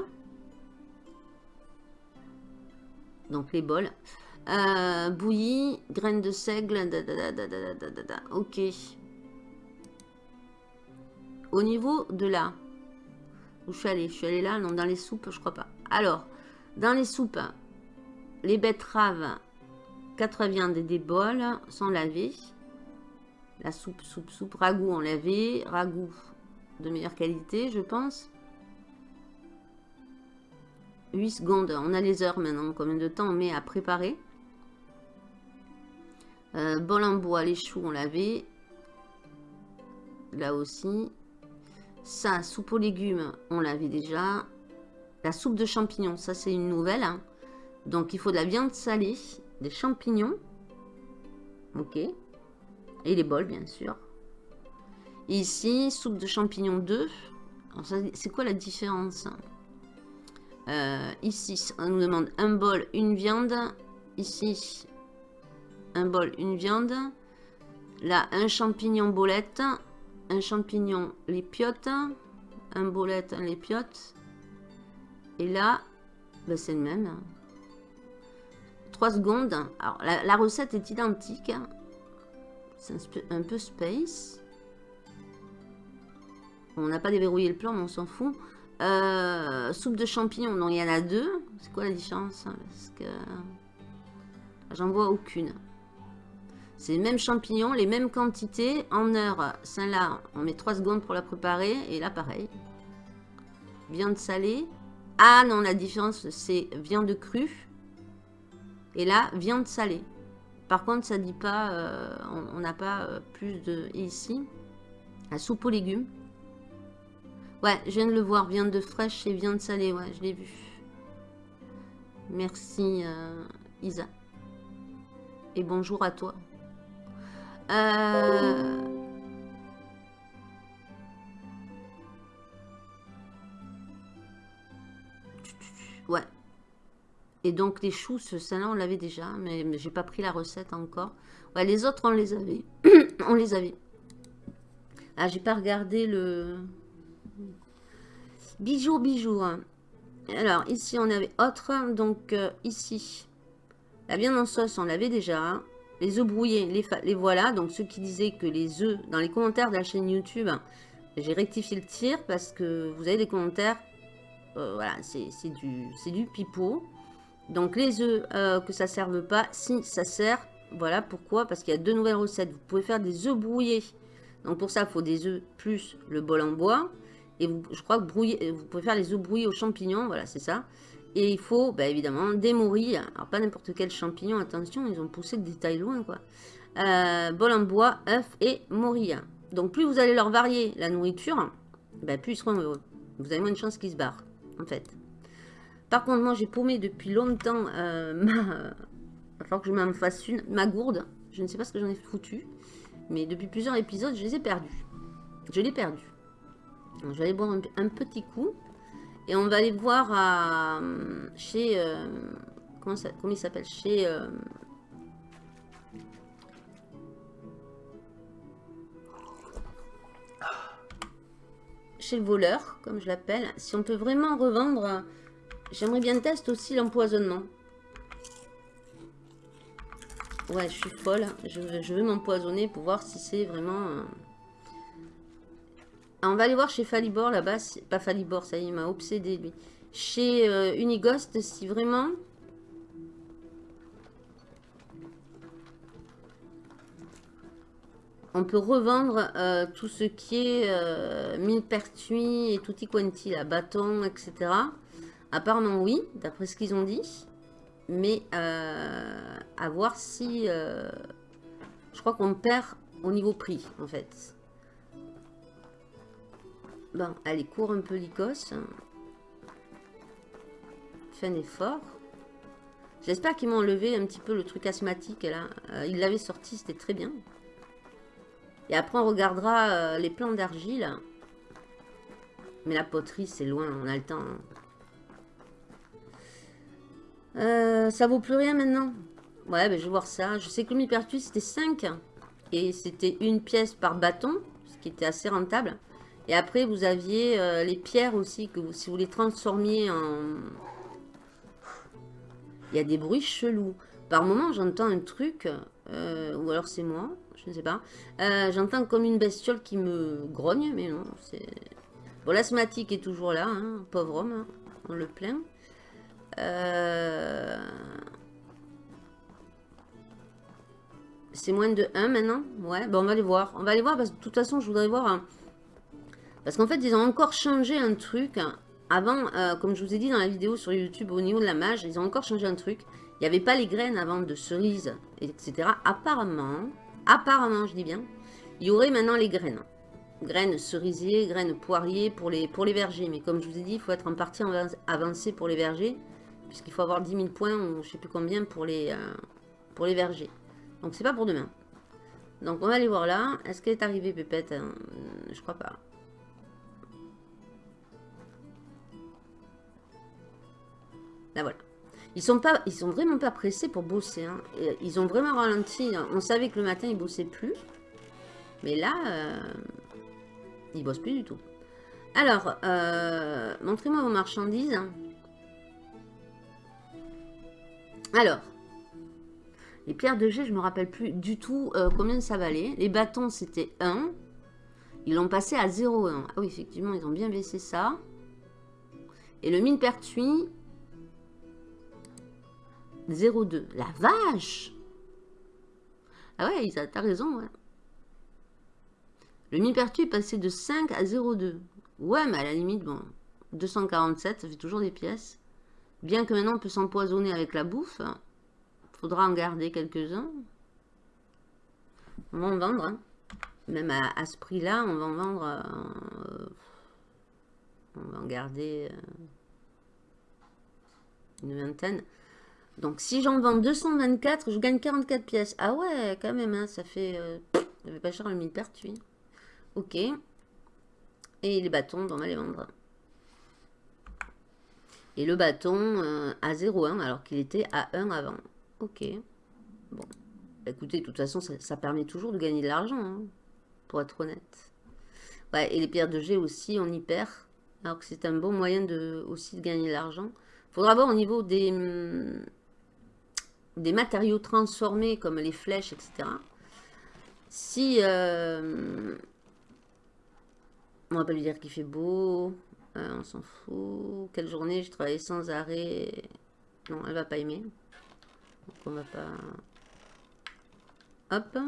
Donc, les bols. Euh, bouillie, graines de seigle. ok. Au niveau de là, où je suis allée Je suis allée là Non, dans les soupes, je crois pas. Alors, dans les soupes, les betteraves, 4 viandes et des bols sont lavées. La soupe, soupe, soupe, ragoût on lavé. Ragoût de meilleure qualité, je pense. 8 secondes. On a les heures maintenant. Combien de temps on met à préparer euh, Bol en bois, les choux, on lavé. Là aussi. Ça, soupe aux légumes, on l'avait déjà. La soupe de champignons, ça c'est une nouvelle. Hein. Donc il faut de la viande salée, des champignons. Ok. Et les bols, bien sûr. ici, soupe de champignons 2. C'est quoi la différence euh, Ici, on nous demande un bol, une viande. Ici, un bol, une viande. Là, un champignon bolette, un champignon lépiote, un bolette, un lépiote. Et là, ben, c'est le même. 3 secondes. Alors, la, recette est identique. C'est un, peu space. On n'a pas déverrouillé le plan, mais on s'en fout. Euh, soupe de champignons, donc il y en a deux. C'est quoi la différence? Parce que j'en vois aucune. C'est les mêmes champignons, les mêmes quantités. En heure, celle-là, on met 3 secondes pour la préparer. Et là, pareil. Viande salée. Ah non, la différence, c'est viande crue. Et là, viande salée. Par contre, ça dit pas, euh, on n'a pas euh, plus de... ici, la soupe aux légumes. Ouais, je viens de le voir, viande de fraîche et viande salée, ouais, je l'ai vu. Merci, euh, Isa. Et bonjour à toi. Euh... Ouais. Et donc les choux, celle-là on l'avait déjà, mais, j'ai pas pris la recette encore. Ouais, les autres on les avait. on les avait. Ah, j'ai pas regardé le... Bijoux, bijoux. Hein. Alors, ici on avait autre. Donc euh, ici, la viande en sauce, on l'avait déjà. Les œufs brouillés, les, voilà. Donc ceux qui disaient que les œufs, dans les commentaires de la chaîne YouTube, j'ai rectifié le tir parce que vous avez des commentaires euh, voilà, c'est du, du pipeau. Donc les œufs, euh, que ça serve pas, si ça sert, voilà pourquoi, parce qu'il y a deux nouvelles recettes. Vous pouvez faire des œufs brouillés. Donc pour ça, il faut des œufs plus le bol en bois. Et vous, je crois que brouiller, vous pouvez faire les œufs brouillés aux champignons, voilà, c'est ça. Et il faut, bah, évidemment, des morilles. Alors pas n'importe quel champignon, attention, ils ont poussé des tailles loin, quoi. Euh, bol en bois, œufs et morilles. Donc plus vous allez leur varier la nourriture, bah, plus ils seront heureux. Vous avez moins de chances qu'ils se barrent en fait. Par contre, moi, j'ai paumé depuis longtemps euh, ma... Il que je m'en fasse une. Ma gourde. Je ne sais pas ce que j'en ai foutu. Mais depuis plusieurs épisodes, je les ai perdus. Je l'ai perdu. je vais aller boire un, petit coup. Et on va aller voir à, chez... Euh, comment, il s'appelle Chez... Euh, chez le voleur, comme je l'appelle. Si on peut vraiment revendre, j'aimerais bien tester aussi l'empoisonnement. Ouais, je suis folle. Je je veux m'empoisonner pour voir si c'est vraiment... Euh, on va aller voir chez Falibor là-bas. Pas Falibor, ça y est, il m'a obsédé lui. Chez euh, Unighost, si vraiment on peut revendre euh, tout ce qui est euh, millepertuis et tutti quanti, la bâton, etc. Apparemment oui, d'après ce qu'ils ont dit. Mais euh, à voir si... je crois qu'on perd au niveau prix, en fait. Bon, allez, cours un peu l'icos. Fais un effort. J'espère qu'ils m'ont enlevé un petit peu le truc asthmatique, là. ils l'avaient sorti, c'était très bien. Et après, on regardera euh, les plans d'argile. Mais la poterie, c'est loin, on a le temps. Hein. Euh, ça vaut plus rien maintenant Ouais, ben, je vais voir ça. Je sais que le mi-pertuis, c'était 5. Et c'était une pièce par bâton, ce qui était assez rentable. Et après, vous aviez euh, les pierres aussi, que si vous les transformiez en... Il y a des bruits chelous. Par moment, j'entends un truc, ou alors c'est moi je ne sais pas. Euh, j'entends comme une bestiole qui me grogne, mais non. Bon, l'asthmatique est toujours là, hein, pauvre homme, hein, on le plaint. Euh, c'est moins de 1 maintenant? Ouais, bon, on va aller voir. On va aller voir parce que de toute façon, je voudrais voir... Parce qu'en fait, ils ont encore changé un truc. Avant, euh, comme je vous ai dit dans la vidéo sur YouTube, au niveau de la mage, ils ont encore changé un truc. Il n'y avait pas les graines avant de cerises, etc. Apparemment, apparemment, je dis bien, il y aurait maintenant les graines. Graines cerisier, graines poirier pour les, vergers. Mais comme je vous ai dit, il faut être en partie avancé pour les vergers. Puisqu'il faut avoir 10 000 points ou je sais plus combien pour les, euh, pour les vergers. Donc c'est pas pour demain. Donc on va aller voir là. Est-ce qu'elle est arrivée Pépette? Euh, Je crois pas. Là voilà. Ils sont, pas, ils sont vraiment pas pressés pour bosser. Hein. Ils ont vraiment ralenti. On savait que le matin, ils bossaient plus. Mais là, euh, ils bossent plus du tout. Alors, euh, montrez-moi vos marchandises. Alors, les pierres de jet, je me rappelle plus du tout euh, combien ça valait. Les bâtons, c'était 1. Ils l'ont passé à 0,1. Ah oui, effectivement, ils ont bien baissé ça. Et le mine pertuis, 0,2. La vache Ah ouais, t'as raison, ouais. Le mine pertuis est passé de 5 à 0,2. Ouais, mais à la limite, bon, 247, ça fait toujours des pièces. Bien que maintenant, on peut s'empoisonner avec la bouffe. Faudra en garder quelques-uns. On va en vendre. Hein. Même à, ce prix-là, on va en vendre... Euh, on va en garder euh, une vingtaine. Donc, si j'en vends 224, je gagne 44 pièces. Ah ouais, quand même, hein, ça fait... Euh, ça fait pas cher le mille pertuis. Ok. Et les bâtons, on va les vendre. Et le bâton euh, à 0,1 alors qu'il était à 1 avant. Ok. Bon. Écoutez, de toute façon, ça, permet toujours de gagner de l'argent. Hein, pour être honnête. Ouais, et les pierres de jet aussi, on y perd. Alors que c'est un bon moyen de, aussi de gagner de l'argent. Faudra voir au niveau des, hum, des matériaux transformés, comme les flèches, etc. Si... Euh, on va pas lui dire qu'il fait beau. Euh, on s'en fout. Quelle journée j'ai travaillé sans arrêt. Non, elle va pas aimer. Donc on va pas... Hop.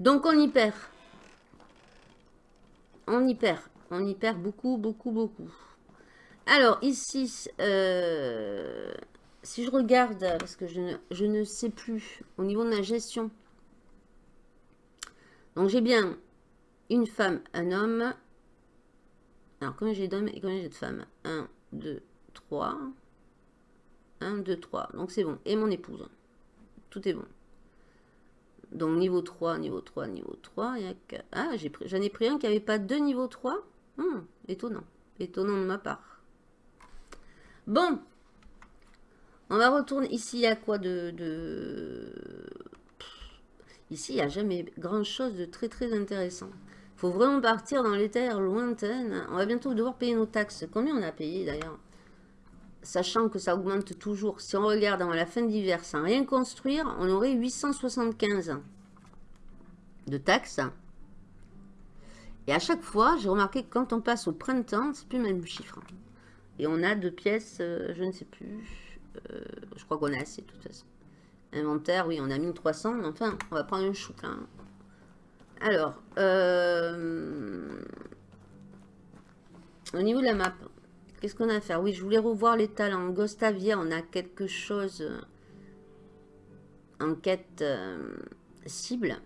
Donc on y perd. On y perd. On y perd beaucoup, beaucoup, beaucoup. Alors ici, euh, si je regarde, parce que je ne, sais plus, au niveau de la gestion. Donc j'ai bien une femme, un homme. Alors combien j'ai d'hommes et combien j'ai de femmes? 1, 2, 3. 1, 2, 3. Donc c'est bon. Et mon épouse. Tout est bon. Donc niveau 3, niveau 3, niveau 3. Il y a. Ah, j'en ai, pris un qui n'avait pas deux niveau 3. Hum, étonnant. Étonnant de ma part. Bon. On va retourner. Ici, il y a quoi de... Ici, il n'y a jamais grand-chose de très très intéressant. Il faut vraiment partir dans les terres lointaines. On va bientôt devoir payer nos taxes. Combien on a payé d'ailleurs? Sachant que ça augmente toujours. Si on regarde à la fin d'hiver sans rien construire, on aurait 875 de taxes. Et à chaque fois, j'ai remarqué que quand on passe au printemps, c'est plus le même chiffre. Et on a deux pièces, euh, je ne sais plus. Euh, je crois qu'on a assez de toute façon. Inventaire, oui, on a 1300. Mais enfin, on va prendre un chou. Alors, euh, au niveau de la map, qu'est-ce qu'on a à faire? Oui, je voulais revoir les talents. Gostavia, on a quelque chose en quête euh, cible.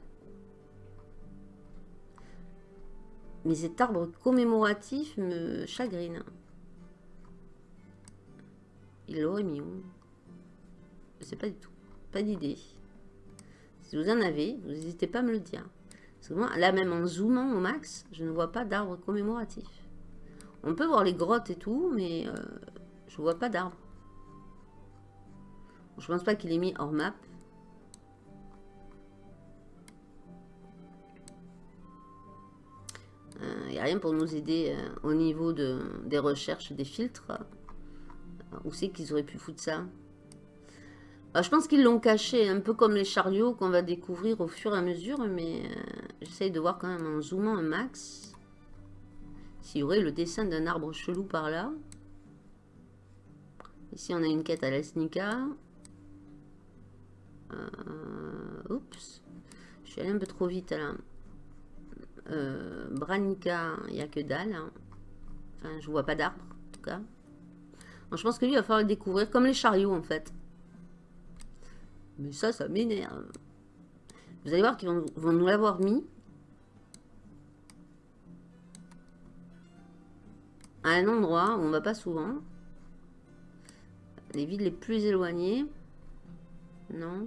Mais cet arbre commémoratif me chagrine. Il l'aurait mis où Je sais pas du tout. Pas d'idée. Si vous en avez, vous n'hésitez pas à me le dire là, même en zoomant au max, je ne vois pas d'arbre commémoratif. On peut voir les grottes et tout, mais euh, je vois pas d'arbre. Je pense pas qu'il est mis hors map. Il euh, n'y a rien pour nous aider euh, au niveau de, des recherches, des filtres. Où c'est qu'ils auraient pu foutre ça ah, je pense qu'ils l'ont caché, un peu comme les chariots qu'on va découvrir au fur et à mesure, mais euh, j'essaye de voir quand même en zoomant un max. S'il y aurait le dessin d'un arbre chelou par là. Ici, on a une quête à la Snika. Euh, oups. Je suis allé un peu trop vite là. Euh, Branica, il n'y a que dalle. Hein. Enfin, je vois pas d'arbre, en tout cas. Je pense que lui, il va falloir le découvrir, comme les chariots, en fait. Mais ça, ça m'énerve. Vous allez voir qu'ils vont, nous l'avoir mis. À un endroit où on va pas souvent. Les villes les plus éloignées. Non. De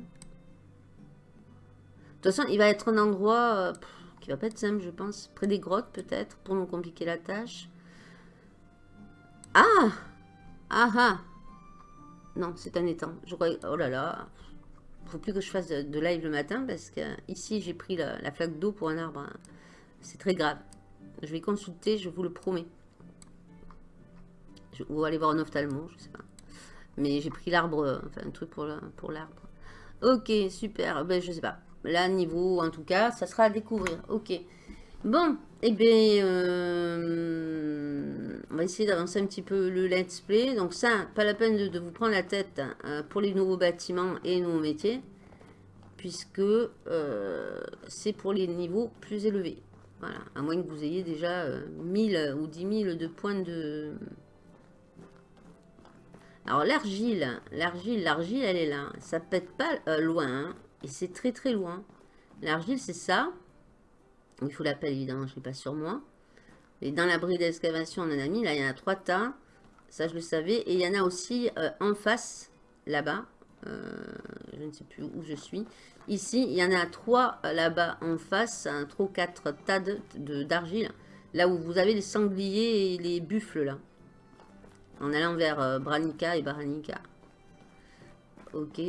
toute façon, il va être un endroit euh, qui va pas être simple, je pense. Près des grottes, peut-être, pour nous compliquer la tâche. Ah Ah ah Non, c'est un étang. Je crois... Oh là là faut plus que je fasse de, live le matin parce que ici j'ai pris la, flaque d'eau pour un arbre. C'est très grave. Je vais consulter, je vous le promets. Ou aller voir un ophtalmo, je sais pas. Mais j'ai pris l'arbre, enfin un truc pour l'arbre. ok, super. Ben, je sais pas. Là, niveau, en tout cas, ça sera à découvrir. Ok. Bon, eh bien, euh, on va essayer d'avancer un petit peu le let's play. Donc ça, pas la peine de, vous prendre la tête hein, pour les nouveaux bâtiments et les nouveaux métiers, puisque euh, c'est pour les niveaux plus élevés. Voilà, à moins que vous ayez déjà 1000 euh, ou 10 000 de points de... Alors l'argile, l'argile, l'argile, elle est là. Ça pète pas loin, hein, et c'est très très loin. L'argile, c'est ça. Il faut l'appel, évidemment, je ne l'ai pas sur moi. Et dans l'abri d'excavation, on en a mis. Là, il y en a trois tas. Ça, je le savais. Et il y en a aussi euh, en face, là-bas. Euh, je ne sais plus où je suis. Ici, il y en a trois euh, là-bas en face. Un, trois quatre tas d'argile. là où vous avez les sangliers et les buffles, là. En allant vers Branica et Baranica. Ok.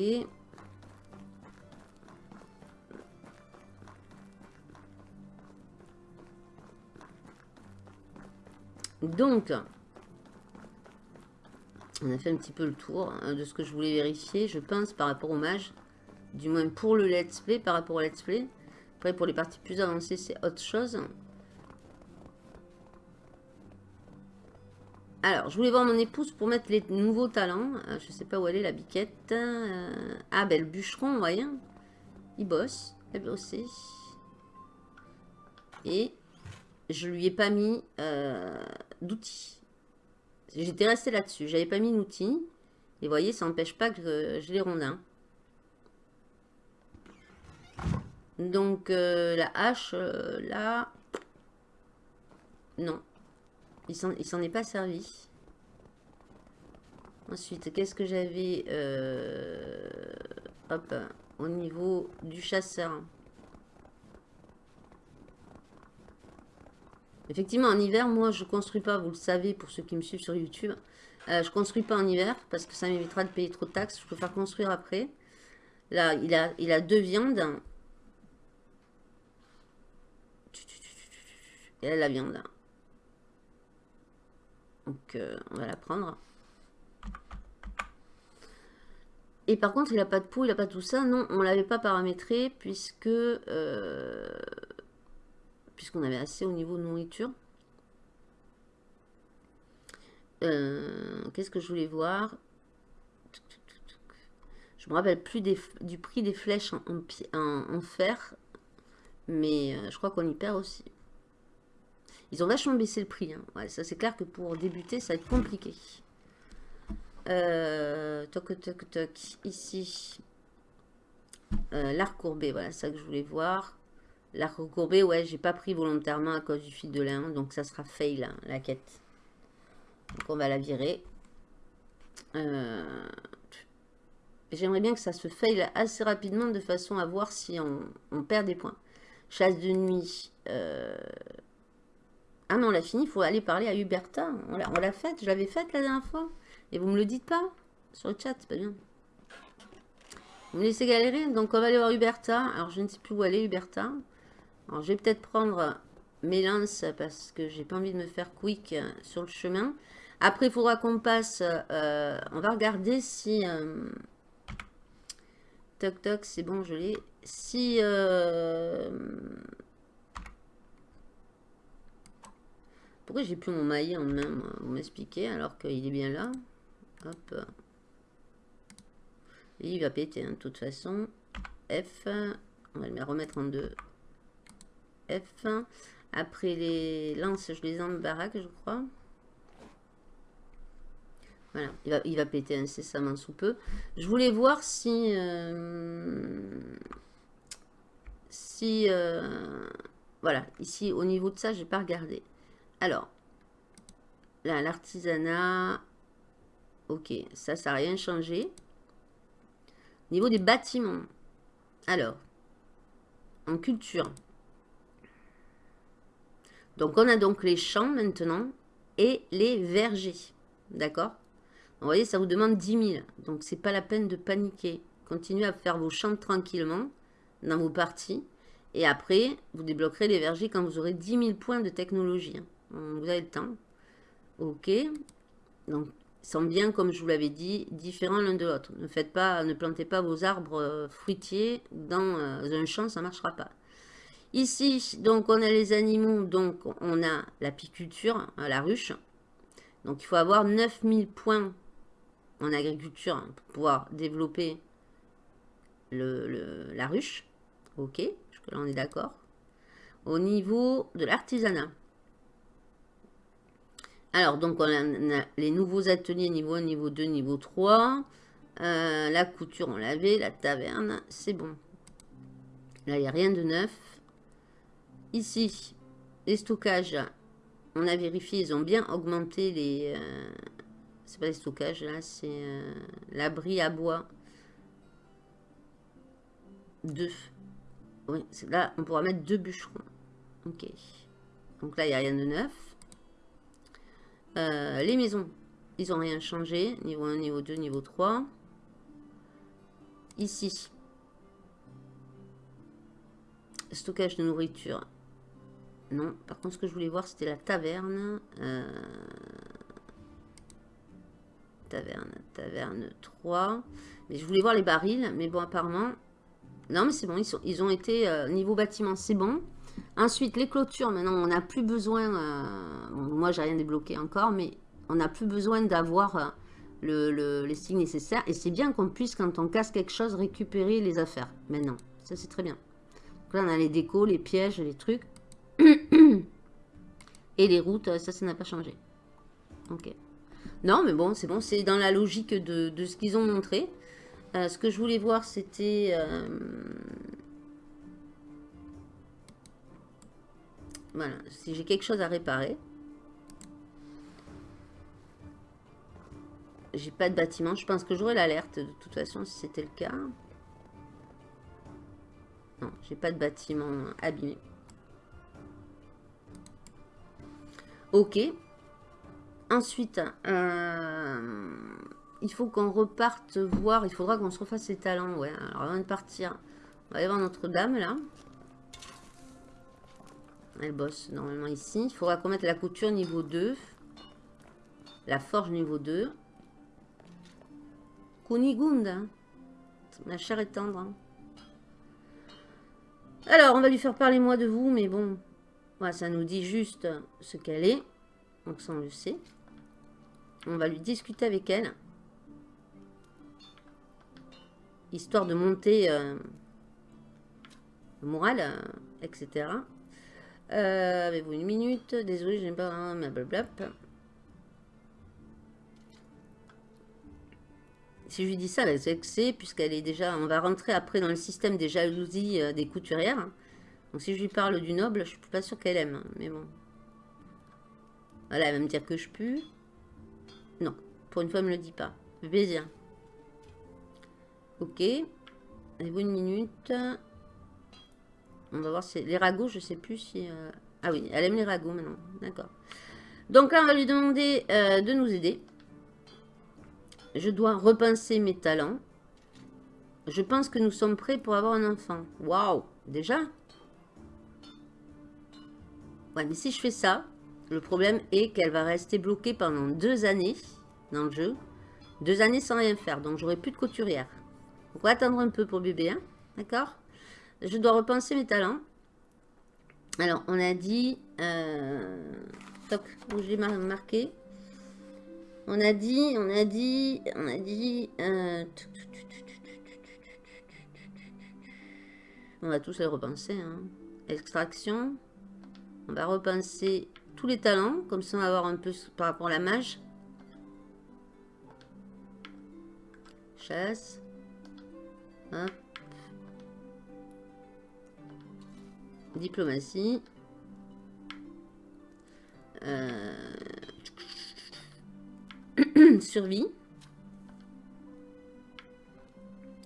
Donc, on a fait un petit peu le tour hein, de ce que je voulais vérifier, je pense, par rapport au mage. Du moins pour le let's play, par rapport au let's play. Après, pour les parties plus avancées, c'est autre chose. Alors, je voulais voir mon épouse pour mettre les nouveaux talents. Euh, je ne sais pas où elle est, la biquette. Euh, ah, ben le bûcheron, voyez. Il bosse. Elle bosse. Et je lui ai pas mis euh, d'outils. J'étais resté là-dessus. J'avais pas mis d'outils. Et vous voyez, ça n'empêche pas que je les rondins. Donc, euh, la hache, euh, là... Non. Il s'en est pas servi. Ensuite, qu'est-ce que j'avais Hop, au niveau du chasseur. Effectivement, en hiver, moi, je construis pas, vous le savez, pour ceux qui me suivent sur YouTube. Euh, je construis pas en hiver, parce que ça m'évitera de payer trop de taxes. Je peux faire construire après. Là, il a, il a deux viandes. Et là, la viande. Donc, euh, on va la prendre. Et par contre, il n'a pas de peau, il n'a pas tout ça. Non, on ne l'avait pas paramétré puisque euh, puisqu'on avait assez au niveau de nourriture. Euh, qu'est-ce que je voulais voir? Je me rappelle plus du prix des flèches en, fer, mais euh, je crois qu'on y perd aussi. Ils ont vachement baissé le prix. Hein. ça c'est clair que pour débuter, ça va être compliqué. Euh, toc, toc, toc, ici. L'arc courbé, voilà, ça que je voulais voir. L'arc courbé, ouais, j'ai pas pris volontairement à cause du fil de lin. Donc ça sera fail, hein, la quête. Donc on va la virer. Euh, j'aimerais bien que ça se fail assez rapidement de façon à voir si on, perd des points. Chasse de nuit. Euh, ah non, on l'a fini, il faut aller parler à Huberta. On l'a faite, je l'avais faite la dernière fois. Et vous me le dites pas sur le chat, c'est pas bien. Vous me laissez galérer, donc on va aller voir Huberta. Alors je ne sais plus où aller, Huberta. Je vais peut-être prendre mes lances parce que j'ai pas envie de me faire quick euh, sur le chemin. Après, il faudra qu'on passe... Euh, on va regarder si... Euh, toc toc, c'est bon, je l'ai. Si... Pourquoi j'ai plus mon maillet en main, Vous m'expliquez, alors qu'il est bien là. Hop. il va péter, hein, de toute façon. F. On va le remettre en deux. Après les lances, je les en baraque, je crois. Voilà, il va, il va péter incessamment sous peu. Je voulais voir si... Euh, si... Euh, voilà, ici, au niveau de ça, j'ai pas regardé. Alors, là, l'artisanat... Ok, ça, ça n'a rien changé. Au niveau des bâtiments. Alors, en culture, donc, on a donc les champs maintenant et les vergers. D'accord? Vous voyez, ça vous demande 10 000. Donc, c'est pas la peine de paniquer. Continuez à faire vos champs tranquillement dans vos parties. Et après, vous débloquerez les vergers quand vous aurez 10 000 points de technologie. Hein. Vous avez le temps. Ok. Donc, ils sont bien, comme je vous l'avais dit, différents l'un de l'autre. Ne faites pas, ne plantez pas vos arbres euh, fruitiers dans euh, un champ, ça ne marchera pas. Ici, donc, on a les animaux, donc on a l'apiculture, hein, la ruche. Donc, il faut avoir 9000 points en agriculture pour pouvoir développer la ruche. Ok, là on est d'accord. Au niveau de l'artisanat. Alors, donc, on a, les nouveaux ateliers niveau 1, niveau 2, niveau 3. Euh, la couture, on l'avait. La taverne, c'est bon. Là, il n'y a rien de neuf. Ici, les stockages, on a vérifié, ils ont bien augmenté les... Euh, c'est pas les stockages, là, c'est euh, l'abri à bois. 2. Oui, là, on pourra mettre deux bûcherons. Ok. Donc là, il n'y a rien de neuf. Euh, les maisons, ils n'ont rien changé. Niveau 1, niveau 2, niveau 3. Ici. Stockage de nourriture. Non. Par contre, ce que je voulais voir, c'était la taverne. Euh, taverne, taverne 3. Mais je voulais voir les barils. Mais bon, apparemment... Non, mais c'est bon. Ils, ont été... Euh, niveau bâtiment, c'est bon. Ensuite, les clôtures, maintenant, on n'a plus besoin... Euh, moi, j'ai rien débloqué encore, mais on n'a plus besoin d'avoir euh, le, les signes nécessaires. Et c'est bien qu'on puisse, quand on casse quelque chose, récupérer les affaires. Maintenant, ça, c'est très bien. Donc là, on a les décos, les pièges, les trucs. Et les routes, euh, ça, ça n'a pas changé. Ok. Non, mais bon, c'est bon. C'est dans la logique de, ce qu'ils ont montré. ce que je voulais voir, c'était... Voilà, si j'ai quelque chose à réparer. J'ai pas de bâtiment. Je pense que j'aurai l'alerte de toute façon si c'était le cas. Non, j'ai pas de bâtiment abîmé. Ok. Ensuite, euh, il faut qu'on reparte voir. Il faudra qu'on se refasse ses talents. Ouais, alors avant de partir, on va aller voir Notre-Dame là. Elle bosse normalement ici. Il faudra qu'on mette la couture niveau 2. La forge niveau 2. Kunigunda. Ma chair est tendre. Hein. Alors, on va lui faire parler moi de vous, mais bon. Voilà, ça nous dit juste ce qu'elle est. Donc ça, on le sait. On va lui discuter avec elle. Histoire de monter euh, le moral, euh, etc. Euh, Avez-vous une minute? Désolé, je n'ai pas un blablabla. Si je lui dis ça, elle vexée, puisqu'elle est déjà... On va rentrer après dans le système des jalousies des couturières. Donc si je lui parle du noble, je suis pas sûre qu'elle aime. Hein, mais bon. Voilà, elle va me dire que je pue. Non, pour une fois, elle me le dit pas. Plaisir. Ok. Avez-vous une minute? On va voir si... Les ragots, je sais plus si... Euh, ah oui, elle aime les ragots maintenant. D'accord. Donc là, on va lui demander euh, de nous aider. Je dois repenser mes talents. Je pense que nous sommes prêts pour avoir un enfant. Waouh Déjà? Ouais, mais si je fais ça, le problème est qu'elle va rester bloquée pendant deux années dans le jeu. Deux années sans rien faire, donc j'aurai plus de couturière. on va attendre un peu pour bébé, hein D'accord? Je dois repenser mes talents. Alors, on a dit... Euh, toc, où j'ai marqué? On a dit, on a dit, on a dit... Euh, on va tous les repenser. Hein. Extraction. On va repenser tous les talents. Comme ça, on va voir un peu par rapport à la mage. Chasse. Diplomatie. Euh, survie.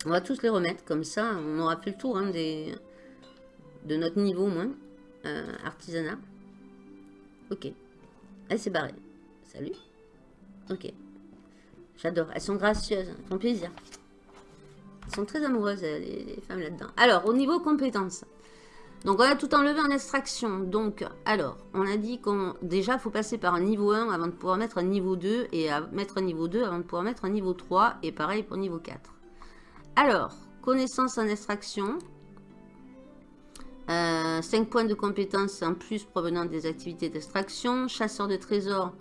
On va tous les remettre comme ça. On aura fait le tour hein, de notre niveau moins. Euh, artisanat. Ok. Elle s'est barrée. Salut. Ok. J'adore. Elles sont gracieuses. Elles font plaisir. Elles sont très amoureuses, les, les femmes là-dedans. Alors, au niveau compétences. Donc, on a tout enlevé en extraction. Donc, alors, on a dit qu'on... Déjà, faut passer par un niveau 1 avant de pouvoir mettre un niveau 2. Et à mettre un niveau 2 avant de pouvoir mettre un niveau 3. Et pareil pour niveau 4. Alors, connaissance en extraction. 5 euh, points de compétences en plus provenant des activités d'extraction. Chasseur de trésors,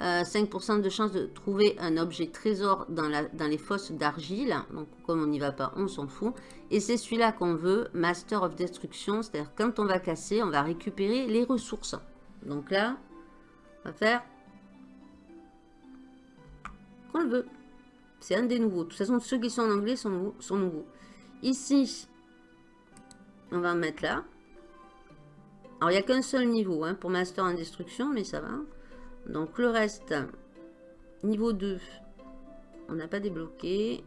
5% euh, de chance de trouver un objet trésor dans, les fosses d'argile. Donc, comme on n'y va pas, on s'en fout. Et c'est celui-là qu'on veut, Master of Destruction. C'est-à-dire, quand on va casser, on va récupérer les ressources. Donc là, on va faire qu'on le veut. C'est un des nouveaux. De toute façon, ceux qui sont en anglais. Sont nouveaux. Ici, on va en mettre là. Alors, il n'y a qu'un seul niveau hein, pour Master en Destruction, mais ça va. Donc le reste, niveau 2, on n'a pas débloqué.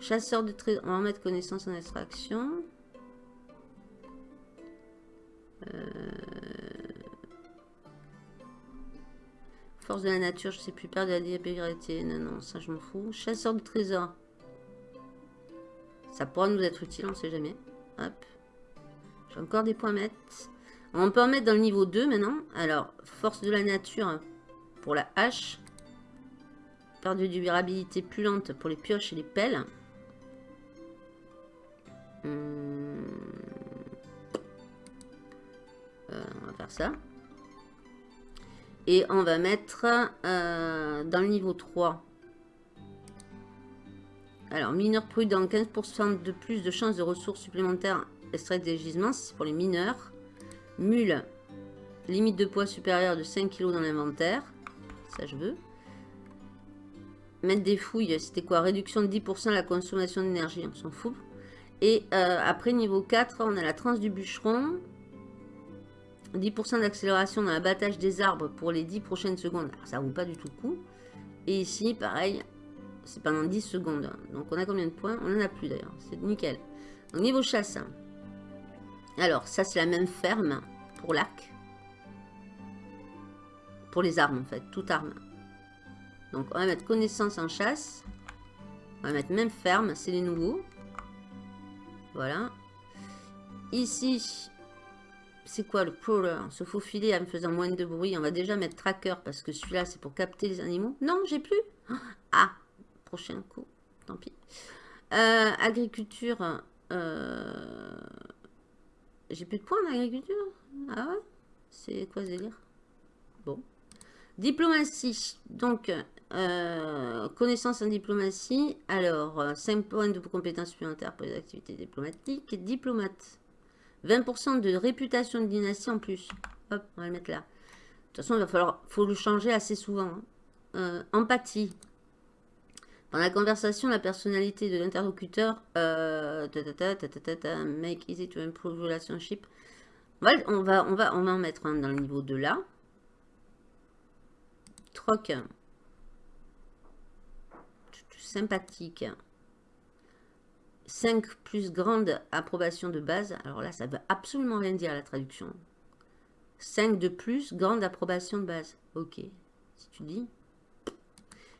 Chasseur de trésors, on va mettre connaissance en extraction. Euh, force de la nature, je sais plus, perdre la diabétique. Non, non, ça je m'en fous. Chasseur de trésors. Ça pourra nous être utile, on ne sait jamais. Hop. J'ai encore des points mettre. On peut en mettre dans le niveau 2 maintenant. Alors, force de la nature, pour la hache. Perte de durabilité plus lente pour les pioches et les pelles. Hmm. Euh, on va faire ça. Et on va mettre euh, dans le niveau 3. Alors, mineur prudent, 15% de plus de chances de ressources supplémentaires extraites des gisements, c'est pour les mineurs. Mule, limite de poids supérieure de 5 kg dans l'inventaire ça je veux. Mettre des fouilles, c'était quoi? Réduction de 10% de la consommation d'énergie, on s'en fout. Et euh, après, niveau 4, on a la transe du bûcheron. 10% d'accélération dans l'abattage des arbres pour les 10 prochaines secondes. Ça vaut pas du tout le coup. Et ici, pareil, c'est pendant 10 secondes. Donc, on a combien de points? On en a plus d'ailleurs. C'est nickel. Donc, niveau chasse. Alors, ça, c'est la même ferme pour l'arc les armes en fait, toute arme. Donc on va mettre connaissance en chasse. On va mettre même ferme, c'est les nouveaux. Voilà. Ici, c'est quoi le crawler? Se faufiler en faisant moins de bruit. On va déjà mettre tracker parce que celui-là c'est pour capter les animaux. Non, j'ai plus. Ah, prochain coup. Tant pis. Euh, agriculture. Euh, j'ai plus de points en agriculture? Ah ouais? C'est quoi ce délire? Bon. Diplomatie. Donc, euh, connaissance en diplomatie. Alors, 5 euh, points de compétences supplémentaires pour les activités diplomatiques. Diplomate. 20% de réputation de dynastie en plus. Hop, on va le mettre là. De toute façon, il va falloir faut le changer assez souvent. Hein. Euh, empathie. Dans la conversation, la personnalité de l'interlocuteur, make easy to improve relationship. On va, on va, on va, en mettre un dans le niveau de là. Troc. Sympathique. 5 plus grande approbation de base. Alors là, ça veut absolument rien dire la traduction. 5 de plus, grande approbation de base. Ok. Si tu dis.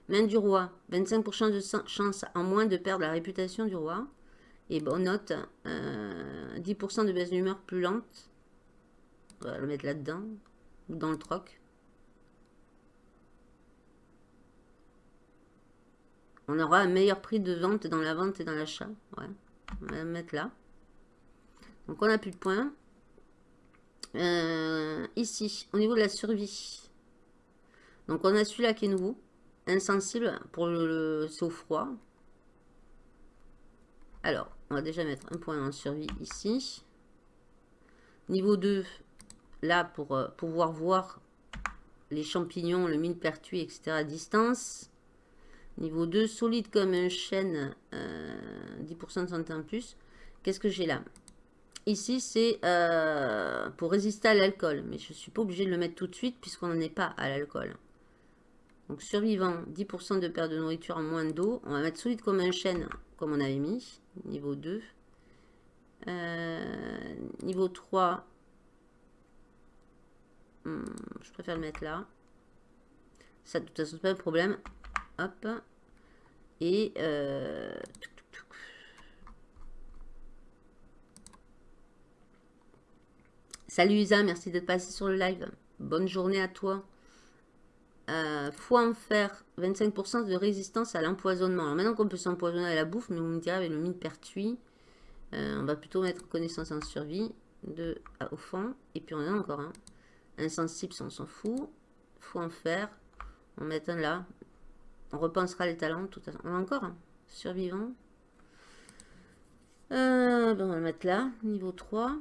Main du roi. 25% de chance en moins de perdre la réputation du roi. Et bonne note. 10% euh, de baisse d'humeur plus lente. On va le mettre là-dedans. Ou dans le troc. On aura un meilleur prix de vente dans la vente et dans l'achat. Ouais. On va le mettre là. Donc, on n'a plus de points. Euh, ici, au niveau de la survie. Donc, on a celui-là qui est nouveau. Insensible pour le, au froid. Alors, on va déjà mettre un point en survie ici. Niveau 2, là, pour euh, pouvoir voir les champignons, le millepertuis, etc. à distance. Niveau 2, solide comme un chêne, 10% euh, de santé en plus. Qu'est-ce que j'ai là? Ici, c'est euh, pour résister à l'alcool. Mais je ne suis pas obligé de le mettre tout de suite puisqu'on n'en est pas à l'alcool. Donc, survivant, 10% de perte de nourriture en moins d'eau. On va mettre solide comme un chêne, comme on avait mis. Niveau 2. Euh, niveau 3. Hmm, je préfère le mettre là. Ça, de toute façon, pas de problème. Hop. Et... Euh, Salut Isa, merci d'être passé sur le live. Bonne journée à toi. Euh, foi en fer, 25% de résistance à l'empoisonnement. maintenant qu'on peut s'empoisonner à la bouffe, mais vous me direz avec le mine pertuis, euh, on va plutôt mettre connaissance en survie de, au fond. Et puis on a encore un. Insensible, on s'en fout. Foi en fer, on met un là. On repensera les talents. Tout à On a encore un. Survivant. Euh, ben, on va le mettre là. Niveau 3.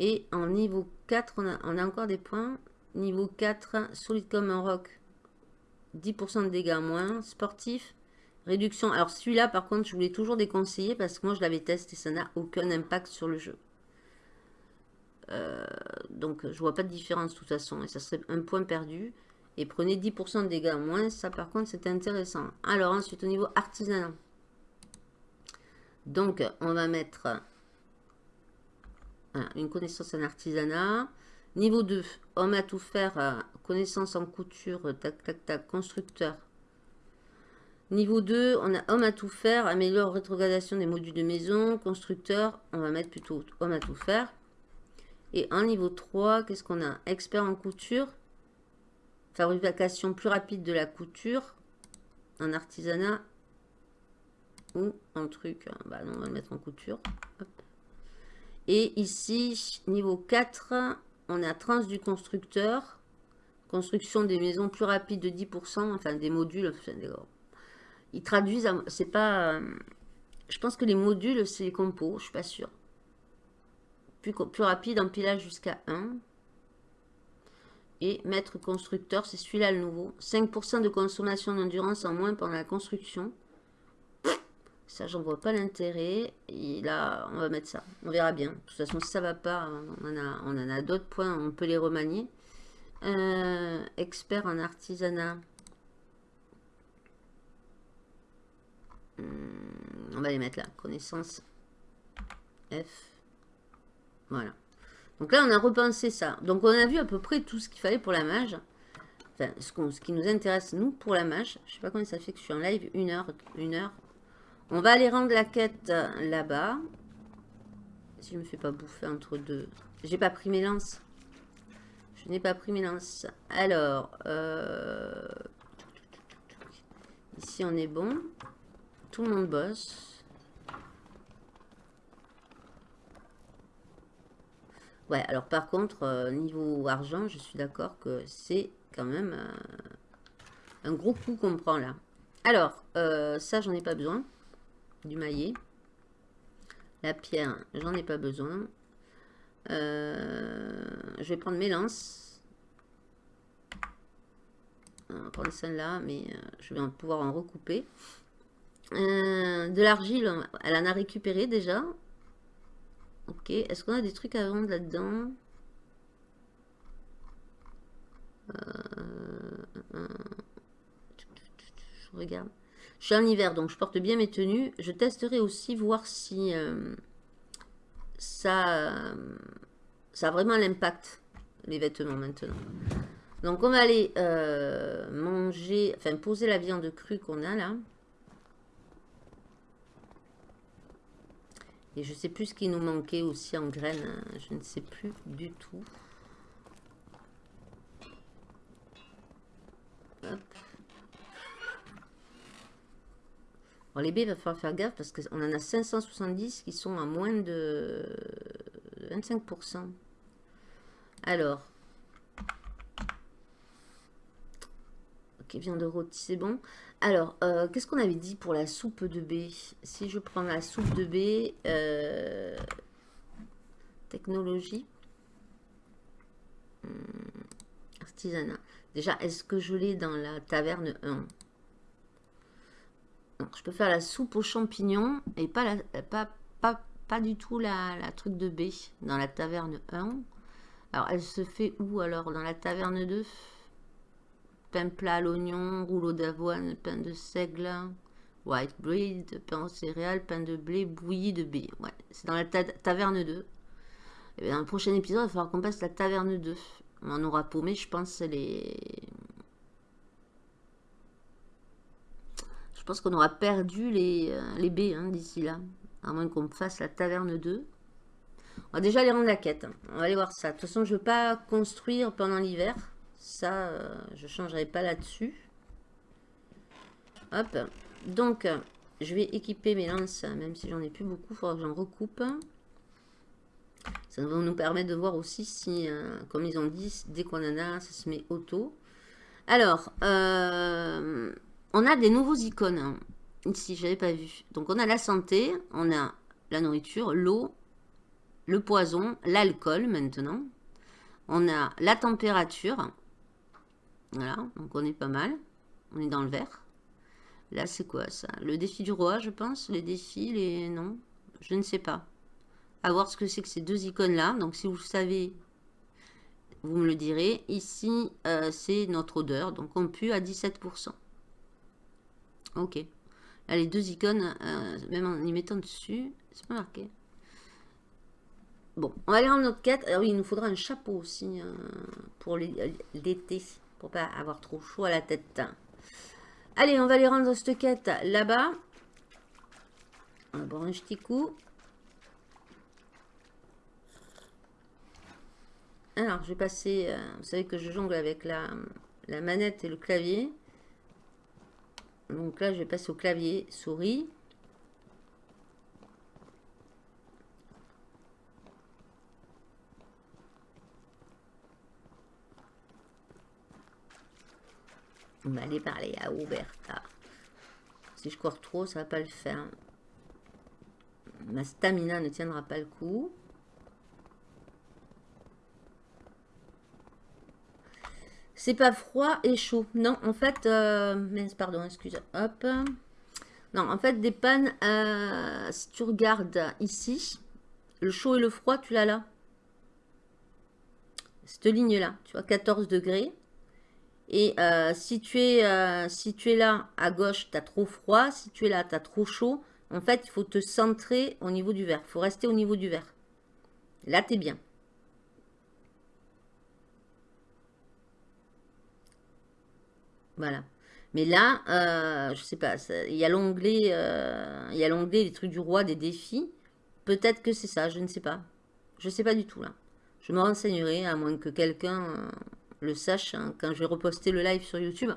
Et en niveau 4, on a, on a encore des points. Niveau 4, solide comme un roc. 10% de dégâts moins. Sportif. Réduction. Alors celui-là, par contre, je voulais toujours déconseiller parce que moi, je l'avais testé. Ça n'a aucun impact sur le jeu. Euh, donc, je vois pas de différence de toute façon. Et ça serait un point perdu. Et prenez 10% de dégâts moins. Ça, par contre, c'est intéressant. Alors, ensuite, au niveau artisanat. Donc, on va mettre une connaissance en artisanat. Niveau 2, homme à tout faire, euh, connaissance en couture, tac, tac, tac, constructeur. Niveau 2, on a homme à tout faire, améliore rétrogradation des modules de maison, constructeur, on va mettre plutôt homme à tout faire. Et en niveau 3, qu'est-ce qu'on a? Expert en couture, fabrication plus rapide de la couture, en artisanat ou en truc. Hein. Bah non, on va le mettre en couture. Et ici, niveau 4, on a trans du constructeur. Construction des maisons plus rapides de 10%, enfin des modules. ils traduisent, c'est pas... je pense que les modules, c'est les compos, je suis pas sûre. Plus, plus rapide, empilage jusqu'à 1. Et maître constructeur, c'est celui-là le nouveau. 5% de consommation d'endurance en moins pendant la construction. Ça, j'en vois pas l'intérêt. Et là, on va mettre ça. On verra bien. De toute façon, si ça va pas, on en a, d'autres points. On peut les remanier. Euh, expert en artisanat. Hmm, on va les mettre là. Connaissance F. Voilà. Donc là, on a repensé ça. Donc, on a vu à peu près tout ce qu'il fallait pour la mage. Enfin, ce, ce, qui nous intéresse, nous, pour la mage. Je sais pas combien ça fait que je suis en live. Une heure. Une heure. On va aller rendre la quête là-bas. Si je me fais pas bouffer entre deux. J'ai pas pris mes lances. Je n'ai pas pris mes lances. Alors, euh, ici on est bon. Tout le monde bosse. Ouais, alors par contre, euh, niveau argent, je suis d'accord que c'est quand même euh, un gros coup qu'on prend là. Alors, ça, j'en ai pas besoin du maillet. La pierre, j'en ai pas besoin. Euh, je vais prendre mes lances. On va prendre celle-là, mais euh, je vais pouvoir en recouper. Euh, de l'argile, elle en a récupéré déjà. Ok, est-ce qu'on a des trucs à vendre là-dedans? Je regarde. Je suis en hiver, donc je porte bien mes tenues. Je testerai aussi voir si euh, ça, ça a vraiment l'impact, les vêtements maintenant. Donc on va aller euh, manger, enfin poser la viande crue qu'on a là. Et je sais plus ce qui nous manquait aussi en graines. Hein. Je ne sais plus du tout. Hop. Les baies, il va falloir faire gaffe parce qu'on en a 570 qui sont à moins de 25%. Alors. Ok, viande rôti, c'est bon. Alors, euh, qu'est-ce qu'on avait dit pour la soupe de baies Si je prends la soupe de baies, euh, technologie, hmm, artisanat. Déjà, est-ce que je l'ai dans la taverne 1 je peux faire la soupe aux champignons et pas, la, pas, pas, du tout la, truc de baie dans la taverne 1. Alors, elle se fait où alors Dans la taverne 2 Pain plat à l'oignon, rouleau d'avoine, pain de seigle, white bread, pain aux céréales, pain de blé, bouilli de baie. Ouais, c'est dans la taverne 2. Et dans le prochain épisode, il va falloir qu'on passe la taverne 2. On aura paumé, je pense, les pense qu'on aura perdu les, euh, les baies hein, d'ici là. À moins qu'on fasse la taverne 2. On va déjà aller rendre la quête. Hein. On va aller voir ça. De toute façon, je ne veux pas construire pendant l'hiver. Ça, euh, je ne changerai pas là-dessus. Hop. Donc, je vais équiper mes lances, même si j'en ai plus beaucoup. Il faudra que j'en recoupe. Ça va nous permettre de voir aussi si, euh, comme ils ont dit, dès qu'on en a, ça se met auto. Alors, euh, on a des nouveaux icônes. Hein. Ici, je n'avais pas vu. Donc, on a la santé, on a la nourriture, l'eau, le poison, l'alcool maintenant. On a la température. Voilà, donc on est pas mal. On est dans le vert. Là, c'est quoi ça? Le défi du roi, je pense? Les défis, les... Non, je ne sais pas. À voir ce que c'est que ces deux icônes-là. Donc, si vous savez, vous me le direz. Ici, euh, c'est notre odeur. Donc, on pue à 17%. Ok. Là, les deux icônes, euh, même en y mettant dessus, c'est pas marqué. Bon, on va aller rendre notre quête. Alors, oui, il nous faudra un chapeau aussi euh, pour l'été. Pour pas avoir trop chaud à la tête. Allez, on va aller rendre cette quête là-bas. On va un petit coup. Alors, je vais passer... Euh, vous savez que je jongle avec la, la manette et le clavier. Donc là, je vais passer au clavier souris. On va aller parler à Oberta. Si je cours trop, ça va pas le faire. Ma stamina ne tiendra pas le coup. C'est pas froid et chaud. Non, en fait, euh, pardon, excusez. Hop. Non, en fait, des pannes, euh, si tu regardes ici, le chaud et le froid, tu l'as là. Cette ligne-là, tu vois, 14 degrés. Et euh, si, tu es, si tu es là, à gauche, tu as trop froid. Si tu es là, tu as trop chaud. En fait, il faut te centrer au niveau du verre. Il faut rester au niveau du verre. Là, tu es bien. Voilà. Mais là, euh, je sais pas, il y a l'onglet, euh, des trucs du roi, des défis. Peut-être que c'est ça, je ne sais pas. Je ne sais pas du tout là. Je me renseignerai, à moins que quelqu'un euh, le sache, hein, quand je vais reposter le live sur YouTube.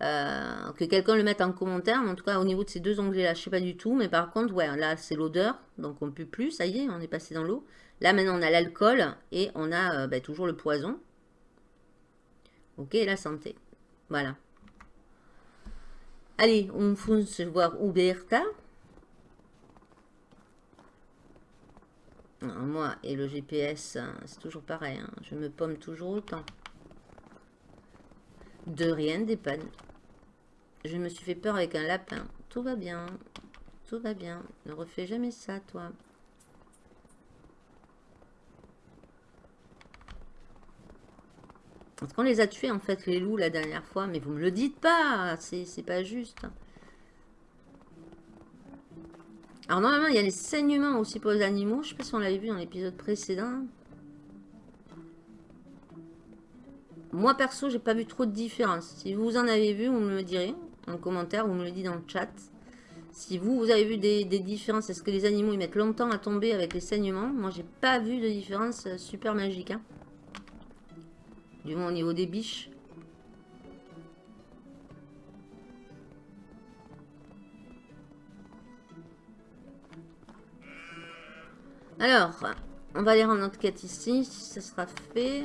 que quelqu'un le mette en commentaire, en tout cas au niveau de ces deux onglets là, je sais pas du tout, mais par contre, ouais, là c'est l'odeur, donc on ne peut plus, ça y est, on est passé dans l'eau. Là maintenant on a l'alcool et on a ben, toujours le poison. Ok, la santé. Voilà. Allez, on fonce voir Uberta. moi et le GPS, hein, c'est toujours pareil. Hein. je me pomme toujours autant. De rien des pannes. Je me suis fait peur avec un lapin. Tout va bien. Tout va bien. Ne refais jamais ça, toi. Parce qu'on les a tués, en fait, les loups, la dernière fois. Mais vous me le dites pas. C'est pas juste. Alors, normalement, il y a les saignements aussi pour les animaux. Je sais pas si on l'avait vu dans l'épisode précédent. Moi, perso, j'ai pas vu trop de différence. Si vous en avez vu, vous me le direz en commentaire. Vous me le dites dans le chat. Si vous, vous avez vu des, différences, est-ce que les animaux, ils mettent longtemps à tomber avec les saignements? Moi, j'ai pas vu de différence euh, super magique. Hein. Du au niveau des biches. Alors, on va aller rendre notre quête ici, si ça sera fait.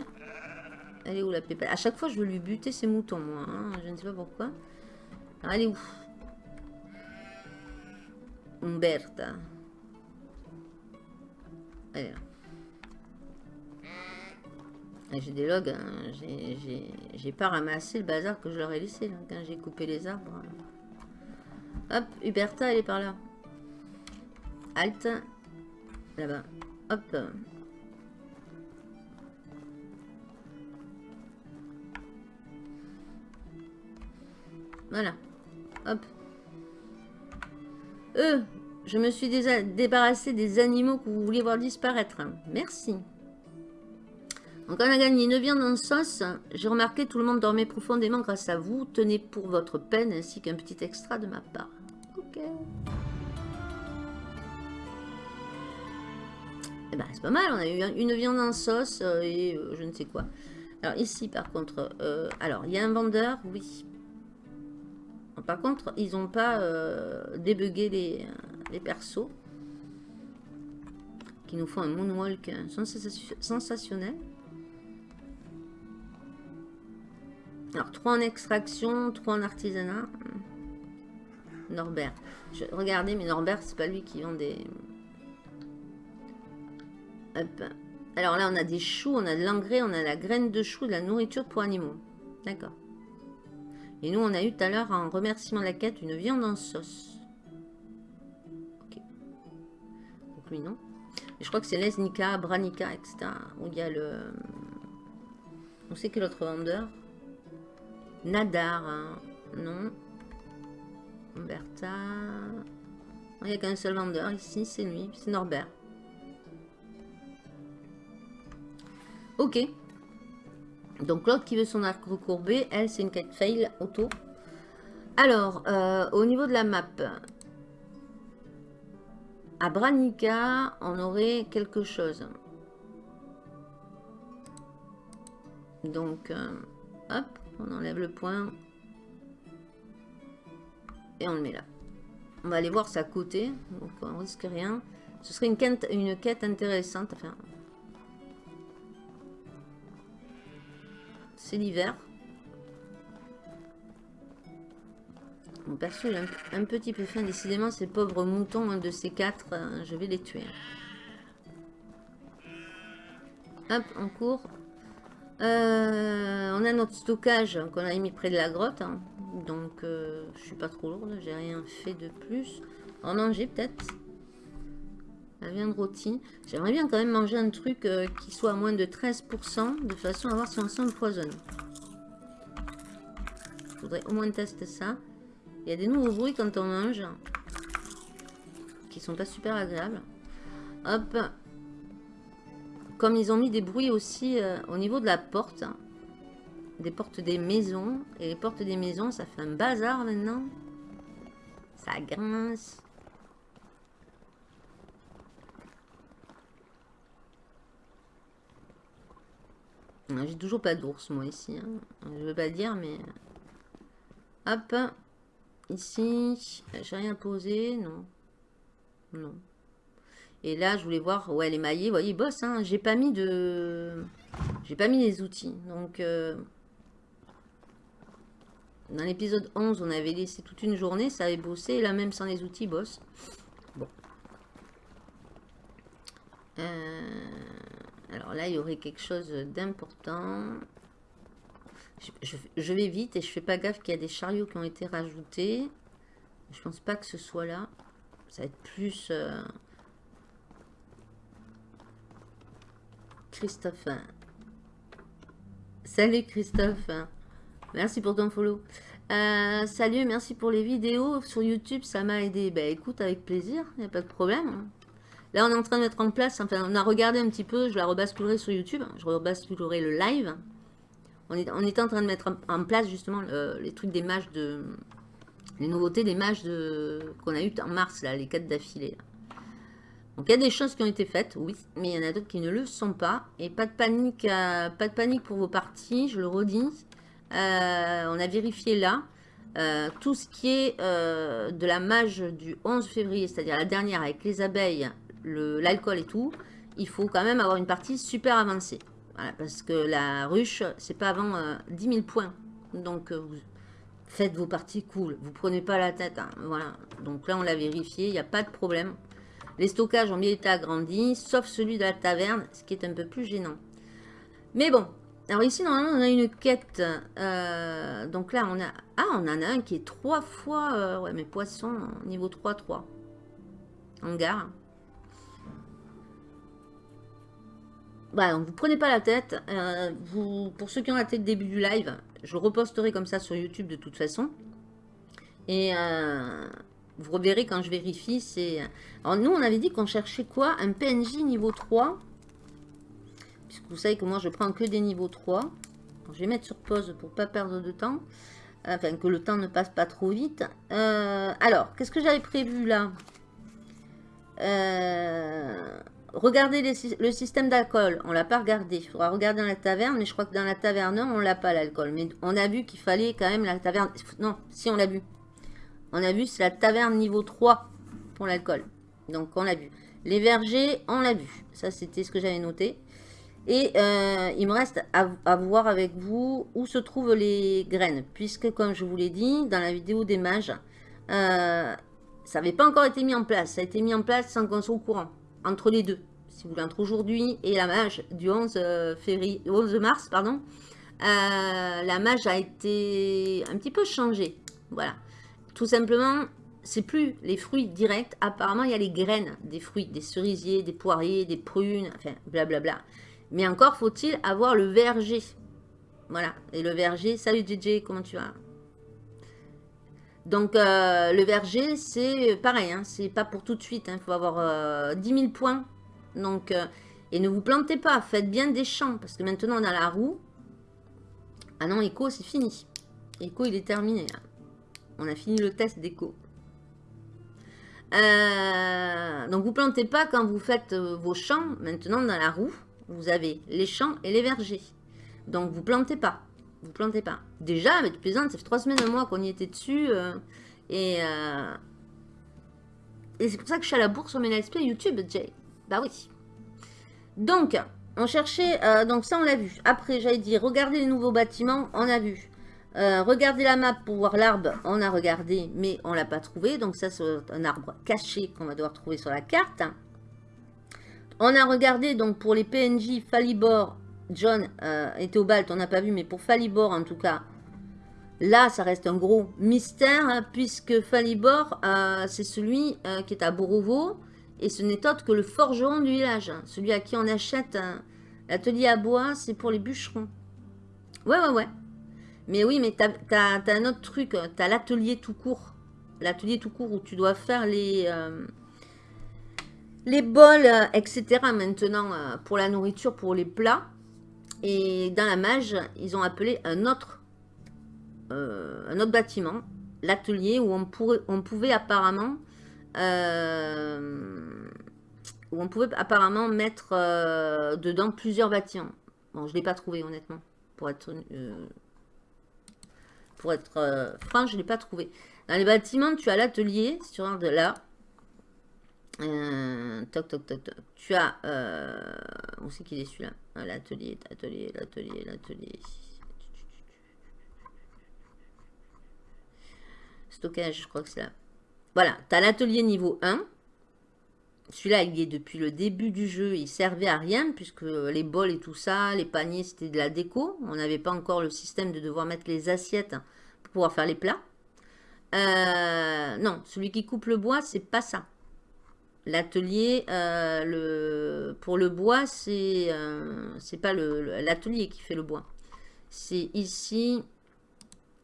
Elle est où la pépette À chaque fois, je veux lui buter ses moutons, moi. Hein. Je ne sais pas pourquoi. Alors, elle est où? Umberta. J'ai des logs, hein. j'ai pas ramassé le bazar que je leur ai laissé quand j'ai coupé les arbres. Hop, Huberta, elle est par là. Alt. Là-bas. Hop. Voilà. Hop. Euh, je me suis débarrassé des animaux que vous vouliez voir disparaître. Merci. Donc on a gagné une viande en sauce. J'ai remarqué tout le monde dormait profondément grâce à vous. Tenez pour votre peine ainsi qu'un petit extra de ma part. Ok. Eh ben, c'est pas mal, on a eu une viande en sauce euh, et euh, je ne sais quoi. Alors ici, par contre, euh, alors, il y a un vendeur, oui. Par contre, ils n'ont pas débugué les, les persos. Qui nous font un moonwalk sensationnel. Alors, 3 en extraction, 3 en artisanat. Norbert. Je, regardez, mais Norbert, c'est pas lui qui vend des... Hop. Alors là, on a des choux, on a de l'engrais, on a la graine de chou, de la nourriture pour animaux. D'accord. Et nous, on a eu tout à l'heure, en remerciement la quête, une viande en sauce. Ok. Donc lui, non. Je crois que c'est Lesnica, Branica, etc. Où il y a le... On sait que l'autre vendeur Nadar, hein. non. Bertha. Il n'y a qu'un seul vendeur ici, c'est lui, c'est Norbert. Ok. Donc l'autre qui veut son arc recourbé, elle c'est une quête fail auto. Alors, euh, au niveau de la map, à Branica, on aurait quelque chose. Donc, euh, hop, on enlève le point. Et on le met là. On va aller voir ça à côté. Donc on risque rien. Ce serait une quête, intéressante. C'est l'hiver. Mon perso est un, petit peu fin. Décidément, ces pauvres moutons, un de ces quatre, euh, je vais les tuer. Hop, en cours. Euh, on a notre stockage qu'on a mis près de la grotte. Hein. Donc, euh, je suis pas trop lourde. J'ai rien fait de plus. En manger peut-être. La viande rôtie. J'aimerais bien quand même manger un truc euh, qui soit à moins de 13%. De façon à voir si on s'empoisonne. Je voudrais au moins tester ça. Il y a des nouveaux bruits quand on mange. Qui sont pas super agréables. Hop comme ils ont mis des bruits aussi euh, au niveau de la porte, des portes des maisons, et les portes des maisons, ça fait un bazar maintenant. Ça grince. J'ai toujours pas d'ours, moi, ici. Hein. Je veux pas dire, mais... Hop. Ici. J'ai rien posé, non. Non. Et là, je voulais voir, ouais, les maillets, vous voyez, boss, hein, j'ai pas mis de... J'ai pas mis les outils. Donc, euh, dans l'épisode 11, on avait laissé toute une journée, ça avait bossé. Et là, même sans les outils, boss. Bon. Euh, alors là, il y aurait quelque chose d'important. Je, vais vite et je fais pas gaffe qu'il y a des chariots qui ont été rajoutés. Je pense pas que ce soit là. Ça va être plus... Euh, Christophe. Salut Christophe. Merci pour ton follow. Euh, salut, merci pour les vidéos sur YouTube, ça m'a aidé. Ben écoute, avec plaisir, il n'y a pas de problème. Là, on est en train de mettre en place, enfin, on a regardé un petit peu, je la rebasculerai sur YouTube, je rebasculerai le live. On est, en train de mettre en place justement les trucs des mages de... Les nouveautés des mages de qu'on a eu en mars, là, les quatre d'affilée. Donc il y a des choses qui ont été faites, oui, mais il y en a d'autres qui ne le sont pas. Et pas de panique, euh, pas de panique pour vos parties, je le redis. Euh, on a vérifié là. Euh, tout ce qui est de la mage du 11 février, c'est-à-dire la dernière avec les abeilles, l'alcool et tout, il faut quand même avoir une partie super avancée. parce que la ruche, c'est pas avant 10 000 points. Donc, faites vos parties cool. Vous prenez pas la tête. Hein, voilà. Donc là, on l'a vérifié. Il n'y a pas de problème. Les stockages ont bien été agrandis, sauf celui de la taverne, ce qui est un peu plus gênant. Mais bon, alors ici, normalement, on a une quête. Euh, donc là, on a... Ah, on en a un qui est trois fois... Euh, ouais, mais poisson, niveau 3-3. Hangar. Voilà, donc vous prenez pas la tête. Euh, vous, pour ceux qui ont raté le début du live, je reposterai comme ça sur YouTube de toute façon. Et vous reverrez quand je vérifie, c'est... Alors nous, on avait dit qu'on cherchait quoi? Un PNJ niveau 3. puisque vous savez que moi je prends que des niveaux 3. je vais mettre sur pause pour pas perdre de temps. Enfin, que le temps ne passe pas trop vite. Euh, alors, qu'est-ce que j'avais prévu là? Euh, Regardez le système d'alcool. On l'a pas regardé. Il faudra regarder dans la taverne. Mais je crois que dans la taverne, on l'a pas l'alcool. Mais on a vu qu'il fallait quand même la taverne... Non, si on l'a vu. On a vu, c'est la taverne niveau 3 pour l'alcool. Donc, on l'a vu. Les vergers, on l'a vu. Ça, c'était ce que j'avais noté. Et euh, il me reste à, voir avec vous où se trouvent les graines. Puisque, comme je vous l'ai dit, dans la vidéo des mages, euh, ça n'avait pas encore été mis en place. Ça a été mis en place sans qu'on soit au courant. Entre les deux. Si vous voulez, entre aujourd'hui et la mage du 11, euh, février, 11 mars. pardon. la mage a été un petit peu changée. Voilà. Tout simplement, c'est plus les fruits directs. Apparemment, il y a les graines des fruits, des cerisiers, des poiriers, des prunes, enfin, blablabla. Mais encore faut-il avoir le verger. Voilà. Et le verger, salut DJ, comment tu vas? Donc, euh, le verger, c'est pareil. Hein, c'est pas pour tout de suite. Il hein, faut avoir euh, 10 000 points. Donc, euh, et ne vous plantez pas. Faites bien des champs. Parce que maintenant, on a la roue. Ah non, Echo, c'est fini. Echo, il est terminé. On a fini le test d'Echo. Euh, donc, vous plantez pas quand vous faites vos champs maintenant dans la roue vous avez les champs et les vergers. Donc, vous plantez pas. Vous plantez pas. Déjà, avec plaisante, ça fait trois semaines, un mois qu'on y était dessus. Euh, et euh, c'est pour ça que je suis à la bourse sur mes let's YouTube, Jay. Bah oui. Donc, on cherchait... Euh, donc ça, on l'a vu. Après, j'avais dit, regardez les nouveaux bâtiments, on a vu. Regardez la map pour voir l'arbre, on a regardé, mais on l'a pas trouvé. Donc ça, c'est un arbre caché qu'on va devoir trouver sur la carte. On a regardé donc pour les PNJ Falibor, John euh, et Théobald, on n'a pas vu, mais pour Falibor en tout cas, là ça reste un gros mystère, hein, puisque Falibor, euh, c'est celui euh, qui est à Borovo, et ce n'est autre que le forgeron du village, hein. celui à qui on achète l'atelier à bois, c'est pour les bûcherons. Ouais, ouais, ouais. Mais oui, mais t'as as, un autre truc, t'as l'atelier tout court. L'atelier tout court où tu dois faire les les bols, euh, etc. maintenant euh, pour la nourriture, pour les plats. Et dans la mage, ils ont appelé un autre, euh, un autre bâtiment, l'atelier où on, pouvait apparemment où on pouvait apparemment mettre dedans plusieurs bâtiments. Bon, je ne l'ai pas trouvé honnêtement, pour être, pour être franc, je ne l'ai pas trouvé. Dans les bâtiments, tu as l'atelier, si tu regardes là, euh, toc, toc, toc, toc. Tu as... Euh, on sait qu'il est celui-là. L'atelier, l'atelier, l'atelier, l'atelier. Stockage, je crois que c'est là. Voilà, tu as l'atelier niveau 1. Celui-là, il est depuis le début du jeu. Il servait à rien, puisque les bols et tout ça, les paniers, c'était de la déco. On n'avait pas encore le système de devoir mettre les assiettes pouvoir faire les plats. Euh, non, celui qui coupe le bois, c'est pas ça. L'atelier, euh, le, pour le bois, c'est euh, pas l'atelier qui fait le bois. C'est ici,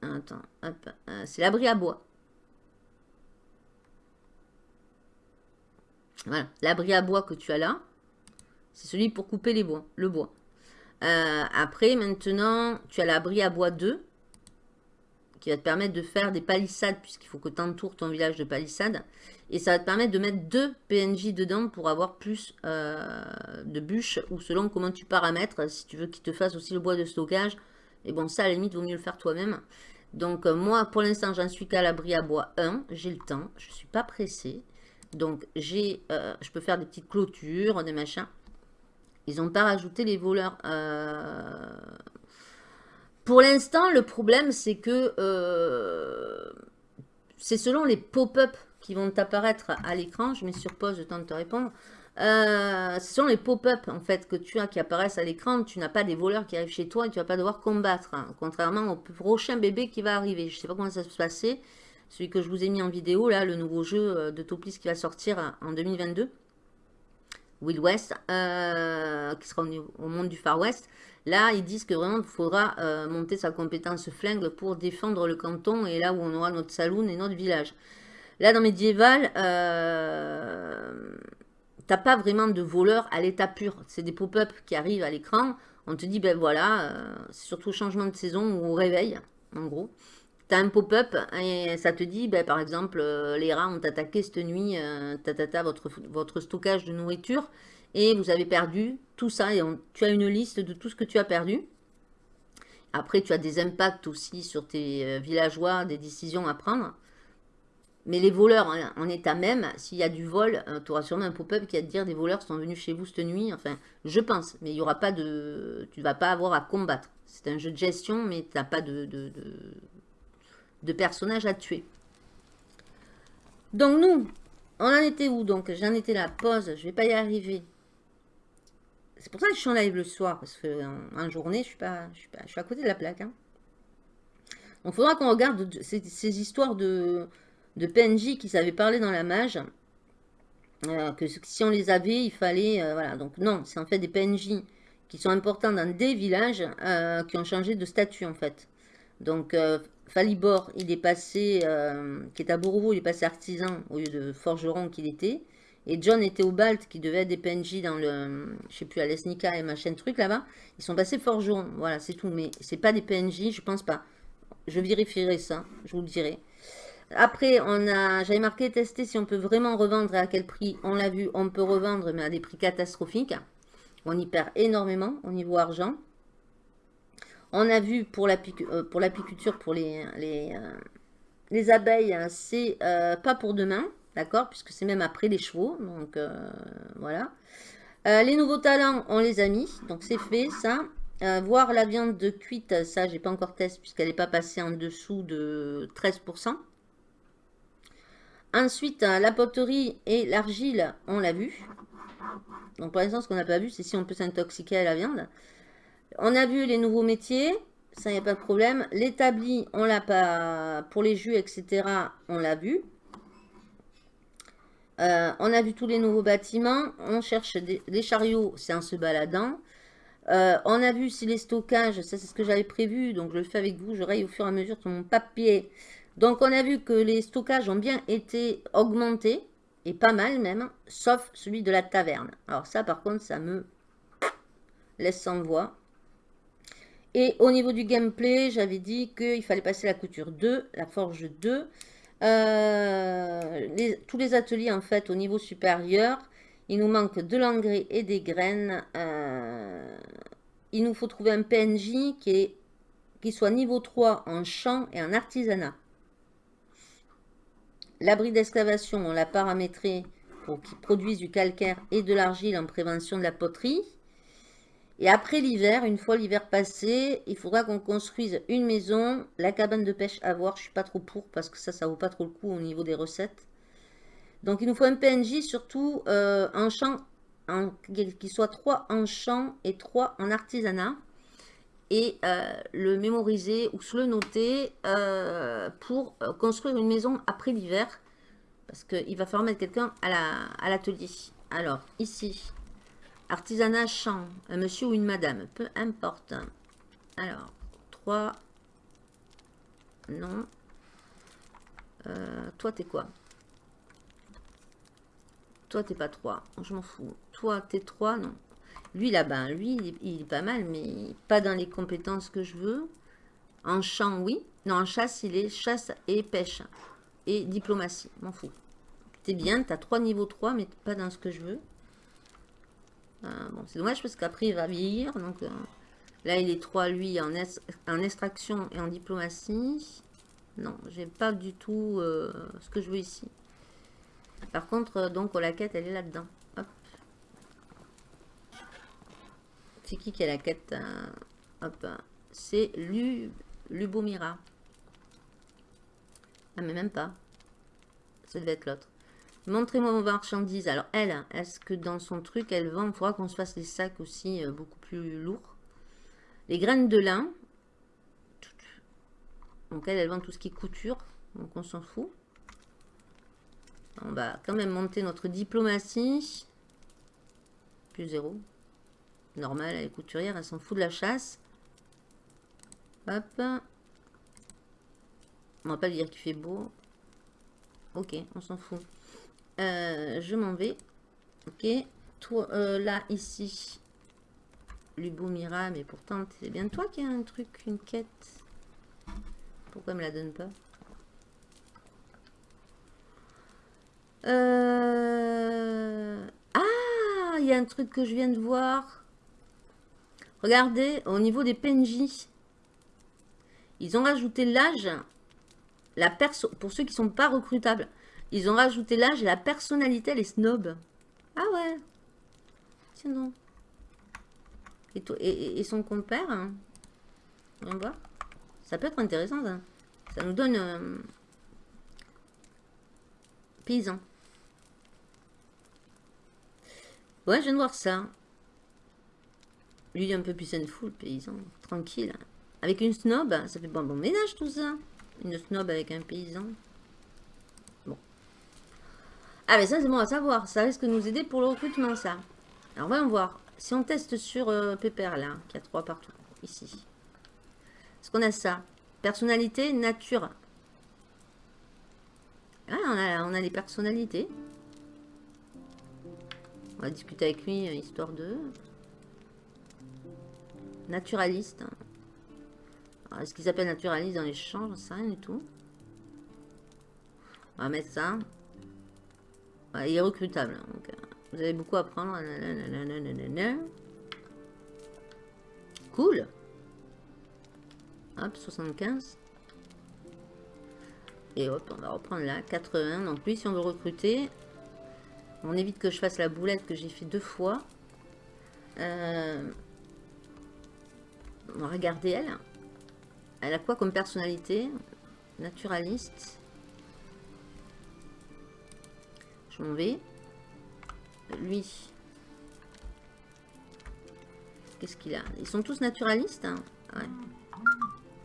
attends, euh, c'est l'abri à bois. Voilà, l'abri à bois que tu as là, c'est celui pour couper les bois, le bois. après, maintenant, tu as l'abri à bois 2, va te permettre de faire des palissades, puisqu'il faut que tu entoures ton village de palissades. Et ça va te permettre de mettre deux PNJ dedans pour avoir plus euh, de bûches ou selon comment tu paramètres. Si tu veux qu'il te fasse aussi le bois de stockage. Et bon, ça à la limite, vaut mieux le faire toi-même. Donc euh, moi, pour l'instant, j'en suis qu'à l'abri à bois 1. J'ai le temps. Je suis pas pressée. Donc j'ai, euh, je peux faire des petites clôtures, des machins. Ils n'ont pas rajouté les voleurs. Pour l'instant, le problème, c'est que c'est selon les pop-up qui vont apparaître à l'écran. Je mets sur pause, je tente de te répondre. Euh, ce sont les pop-up en fait que tu as qui apparaissent à l'écran. Tu n'as pas des voleurs qui arrivent chez toi et tu vas pas devoir combattre. Hein. contrairement au prochain bébé qui va arriver. Je ne sais pas comment ça va se passer. Celui que je vous ai mis en vidéo, là, le nouveau jeu euh, de Toplis qui va sortir en 2022. Will West, euh, qui sera au, monde du Far West. Là, ils disent que vraiment, il faudra monter sa compétence flingue pour défendre le canton et là où on aura notre saloon et notre village. Là, dans Médiéval, euh, t'as pas vraiment de voleurs à l'état pur. C'est des pop-up qui arrivent à l'écran. On te dit, ben voilà, euh, c'est surtout changement de saison ou au réveil, en gros. Tu as un pop-up et ça te dit, ben, par exemple, euh, les rats ont attaqué cette nuit, euh, ta, votre, votre stockage de nourriture et vous avez perdu tout ça. Et tu as une liste de tout ce que tu as perdu. Après, tu as des impacts aussi sur tes villageois, des décisions à prendre. Mais les voleurs en, état même, s'il y a du vol, euh, tu auras sûrement un pop-up qui va te dire des voleurs sont venus chez vous cette nuit. Enfin, je pense. Mais il y aura pas de... Tu vas pas avoir à combattre. C'est un jeu de gestion, mais tu n'as pas de, de, personnages à tuer. Donc nous, on en était où Donc? J'en étais là, pause, je vais pas y arriver. C'est pour ça que je suis en live le soir, parce qu'en journée, je suis pas, je suis pas, à côté de la plaque. Hein. Donc il faudra qu'on regarde ces histoires de, de PNJ qui savaient parler dans la mage. Euh, que si on les avait, il fallait... Euh, voilà, donc non, c'est en fait des PNJ qui sont importants dans des villages euh, qui ont changé de statut en fait. Donc Falibor, il est passé, qui est à Bourreau, il est passé artisan au lieu de forgeron qu'il était. Et John était au Balt, qui devait être des PNJ dans le, je sais plus, à l'Esnica et machin truc là-bas. Ils sont passés forgeron, voilà, c'est tout. Mais c'est pas des PNJ, je pense pas. Je vérifierai ça, je vous le dirai. Après, on a, j'avais marqué tester si on peut vraiment revendre et à quel prix. On l'a vu, on peut revendre, mais à des prix catastrophiques. On y perd énormément au niveau argent. On a vu pour euh, l'apiculture, pour les, euh, les abeilles, hein, c'est euh, pas pour demain, d'accord Puisque c'est même après les chevaux, donc voilà. les nouveaux talents, on les a mis, donc c'est fait ça. voir la viande de cuite, ça j'ai pas encore testé puisqu'elle n'est pas passée en dessous de 13%. Ensuite, la poterie et l'argile, on l'a vu. Donc pour l'instant, ce qu'on n'a pas vu, c'est si on peut s'intoxiquer à la viande. On a vu les nouveaux métiers, ça, n'y a pas de problème. L'établi, on l'a pas, pour les jus, etc., on l'a vu. Euh, on a vu tous les nouveaux bâtiments. On cherche des, chariots, c'est en se baladant. Euh, on a vu si les stockages, ça c'est ce que j'avais prévu, donc je le fais avec vous, je raye au fur et à mesure sur mon papier. Donc, on a vu que les stockages ont bien été augmentés, et pas mal même, sauf celui de la taverne. Alors ça, par contre, ça me laisse sans voix. Et au niveau du gameplay, j'avais dit qu'il fallait passer la couture 2, la forge 2. Euh, tous les ateliers, en fait, au niveau supérieur, il nous manque de l'engrais et des graines. Euh, il nous faut trouver un PNJ qui, qui soit niveau 3 en champ et en artisanat. L'abri d'excavation, on l'a paramétré pour qu'il produise du calcaire et de l'argile en prévention de la poterie. Et après l'hiver, une fois l'hiver passé, il faudra qu'on construise une maison. La cabane de pêche à voir, je suis pas trop pour parce que ça, ça vaut pas trop le coup au niveau des recettes. Donc il nous faut un PNJ surtout euh, en champ, qui soit 3 en champ et 3 en artisanat et euh, le mémoriser ou se le noter euh, pour euh, construire une maison après l'hiver. Parce qu'il va falloir mettre quelqu'un à l'atelier. Alors, ici, artisanat champ, un monsieur ou une madame, peu importe. Alors, 3, non. toi, t'es quoi? Toi, t'es pas 3, je m'en fous. Toi, t'es 3, non. Lui, là-bas, lui, il est, pas mal, mais pas dans les compétences que je veux. En chant, oui. Non, en chasse, il est chasse et pêche. Et diplomatie, m'en fous. T'es bien, t'as trois niveaux 3, mais pas dans ce que je veux. Euh, bon, c'est dommage parce qu'après, il va vieillir. Donc euh, là, il est 3, lui, en, extraction et en diplomatie. Non, j'ai pas du tout euh, ce que je veux ici. Par contre, donc, la quête, elle est là-dedans. C'est qui qui a la quête euh, Hop. C'est Lubomira. Ah, mais même pas. Ça devait être l'autre. Montrez-moi vos marchandises. Alors, elle, est-ce que dans son truc, elle vend Il faudra qu'on se fasse des sacs aussi euh, beaucoup plus lourds? Les graines de lin. Donc, elle, elle vend tout ce qui est couture. Donc, on s'en fout. On va quand même monter notre diplomatie. Plus zéro normal, elle est couturière, elle s'en fout de la chasse. Hop. On va pas dire qu'il fait beau. Ok, on s'en fout. Euh, je m'en vais. Ok. Toi, euh, là, ici. Lubomira, mais pourtant, c'est bien toi qui as un truc, une quête. Pourquoi me la donne pas Euh, Ah, il y a un truc que je viens de voir. Regardez, au niveau des PNJ, ils ont rajouté l'âge, la perso pour ceux qui sont pas recrutables. Ils ont rajouté l'âge et la personnalité, les snobs. Ah ouais. Donc. Et, et, et, son compère, hein. on va voir. Ça peut être intéressant, ça. Ça nous donne... Euh, paysan. Ouais, je viens de voir ça. Lui, un peu plus full, paysan. Tranquille. Avec une snob, ça fait bon, bon ménage tout ça. Une snob avec un paysan. Ah, mais ça, c'est bon à savoir. Ça risque de nous aider pour le recrutement, ça. Alors, voyons voir. Si on teste sur euh, Pépère, là, qui a trois partout, ici. Est-ce qu'on a ça? Personnalité, nature. Ah, on a, on les personnalités. On va discuter avec lui, euh, histoire de... Naturaliste. Est-ce qu'ils s'appelle naturaliste dans l'échange Ça rien du tout. On va mettre ça. Il est recrutable. Donc, euh, vous avez beaucoup à prendre. Cool. Hop, 75. Et hop, on va reprendre là, 80. Donc lui, si on veut recruter, on évite que je fasse la boulette que j'ai fait deux fois. Euh, on va regarder elle. Elle a quoi comme personnalité? Naturaliste. Lui. Qu'est-ce qu'il a? Ils sont tous naturalistes. Hein?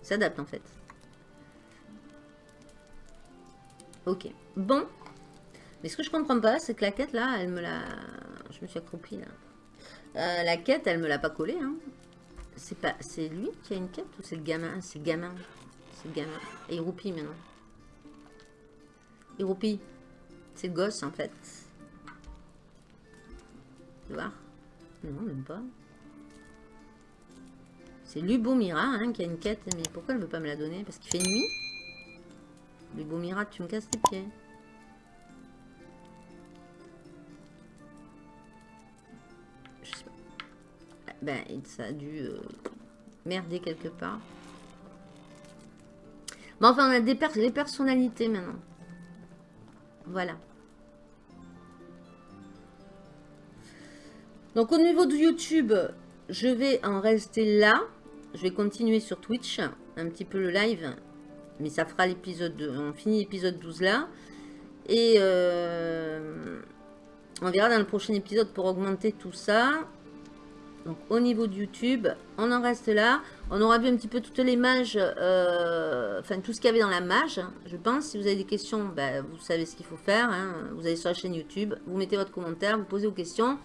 S'adapte en fait. Ok. Bon. Mais ce que je comprends pas, c'est que la quête, là, elle me l'a... Je me suis accroupie, là. Euh, la quête, elle me l'a pas collée, hein. C'est pas... C'est lui qui a une quête ou c'est le gamin? C'est gamin. C'est le gamin. Et il roupille, maintenant. Il roupille. C'est gosse, en fait. Tu Non, même pas. C'est Lubomira hein, qui a une quête. Mais pourquoi elle ne veut pas me la donner? Parce qu'il fait nuit? Lubomira, tu me casses tes pieds. Ben, ça a dû euh, merder quelque part. Bon, enfin, on a des les personnalités maintenant. Voilà. Donc, au niveau de YouTube, je vais en rester là. Je vais continuer sur Twitch, un petit peu le live. Mais ça fera l'épisode... On finit l'épisode 12 là. Et euh, on verra dans le prochain épisode pour augmenter tout ça. Donc au niveau de YouTube, on en reste là. On aura vu un petit peu toutes les mages, euh, enfin tout ce qu'il y avait dans la mage, je pense. Si vous avez des questions, ben, vous savez ce qu'il faut faire. Hein. Vous allez sur la chaîne YouTube, vous mettez votre commentaire, vous posez vos questions.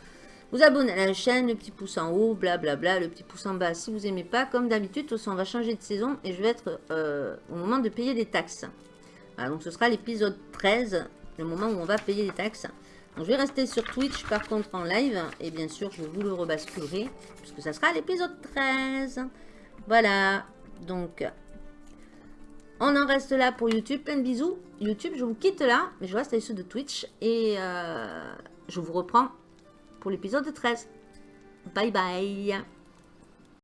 Vous abonnez à la chaîne, le petit pouce en haut, blablabla, le petit pouce en bas si vous n'aimez pas. Comme d'habitude, de toute façon, on va changer de saison et je vais être euh, au moment de payer les taxes. donc ce sera l'épisode 13, le moment où on va payer les taxes je vais rester sur Twitch par contre en live. Et bien sûr, je vous le rebasculerai. Puisque ça sera l'épisode 13. Voilà. Donc, on en reste là pour YouTube. Plein de bisous. YouTube, je vous quitte là. Mais je reste avec ceux de Twitch. Et euh, je vous reprends pour l'épisode 13. Bye bye.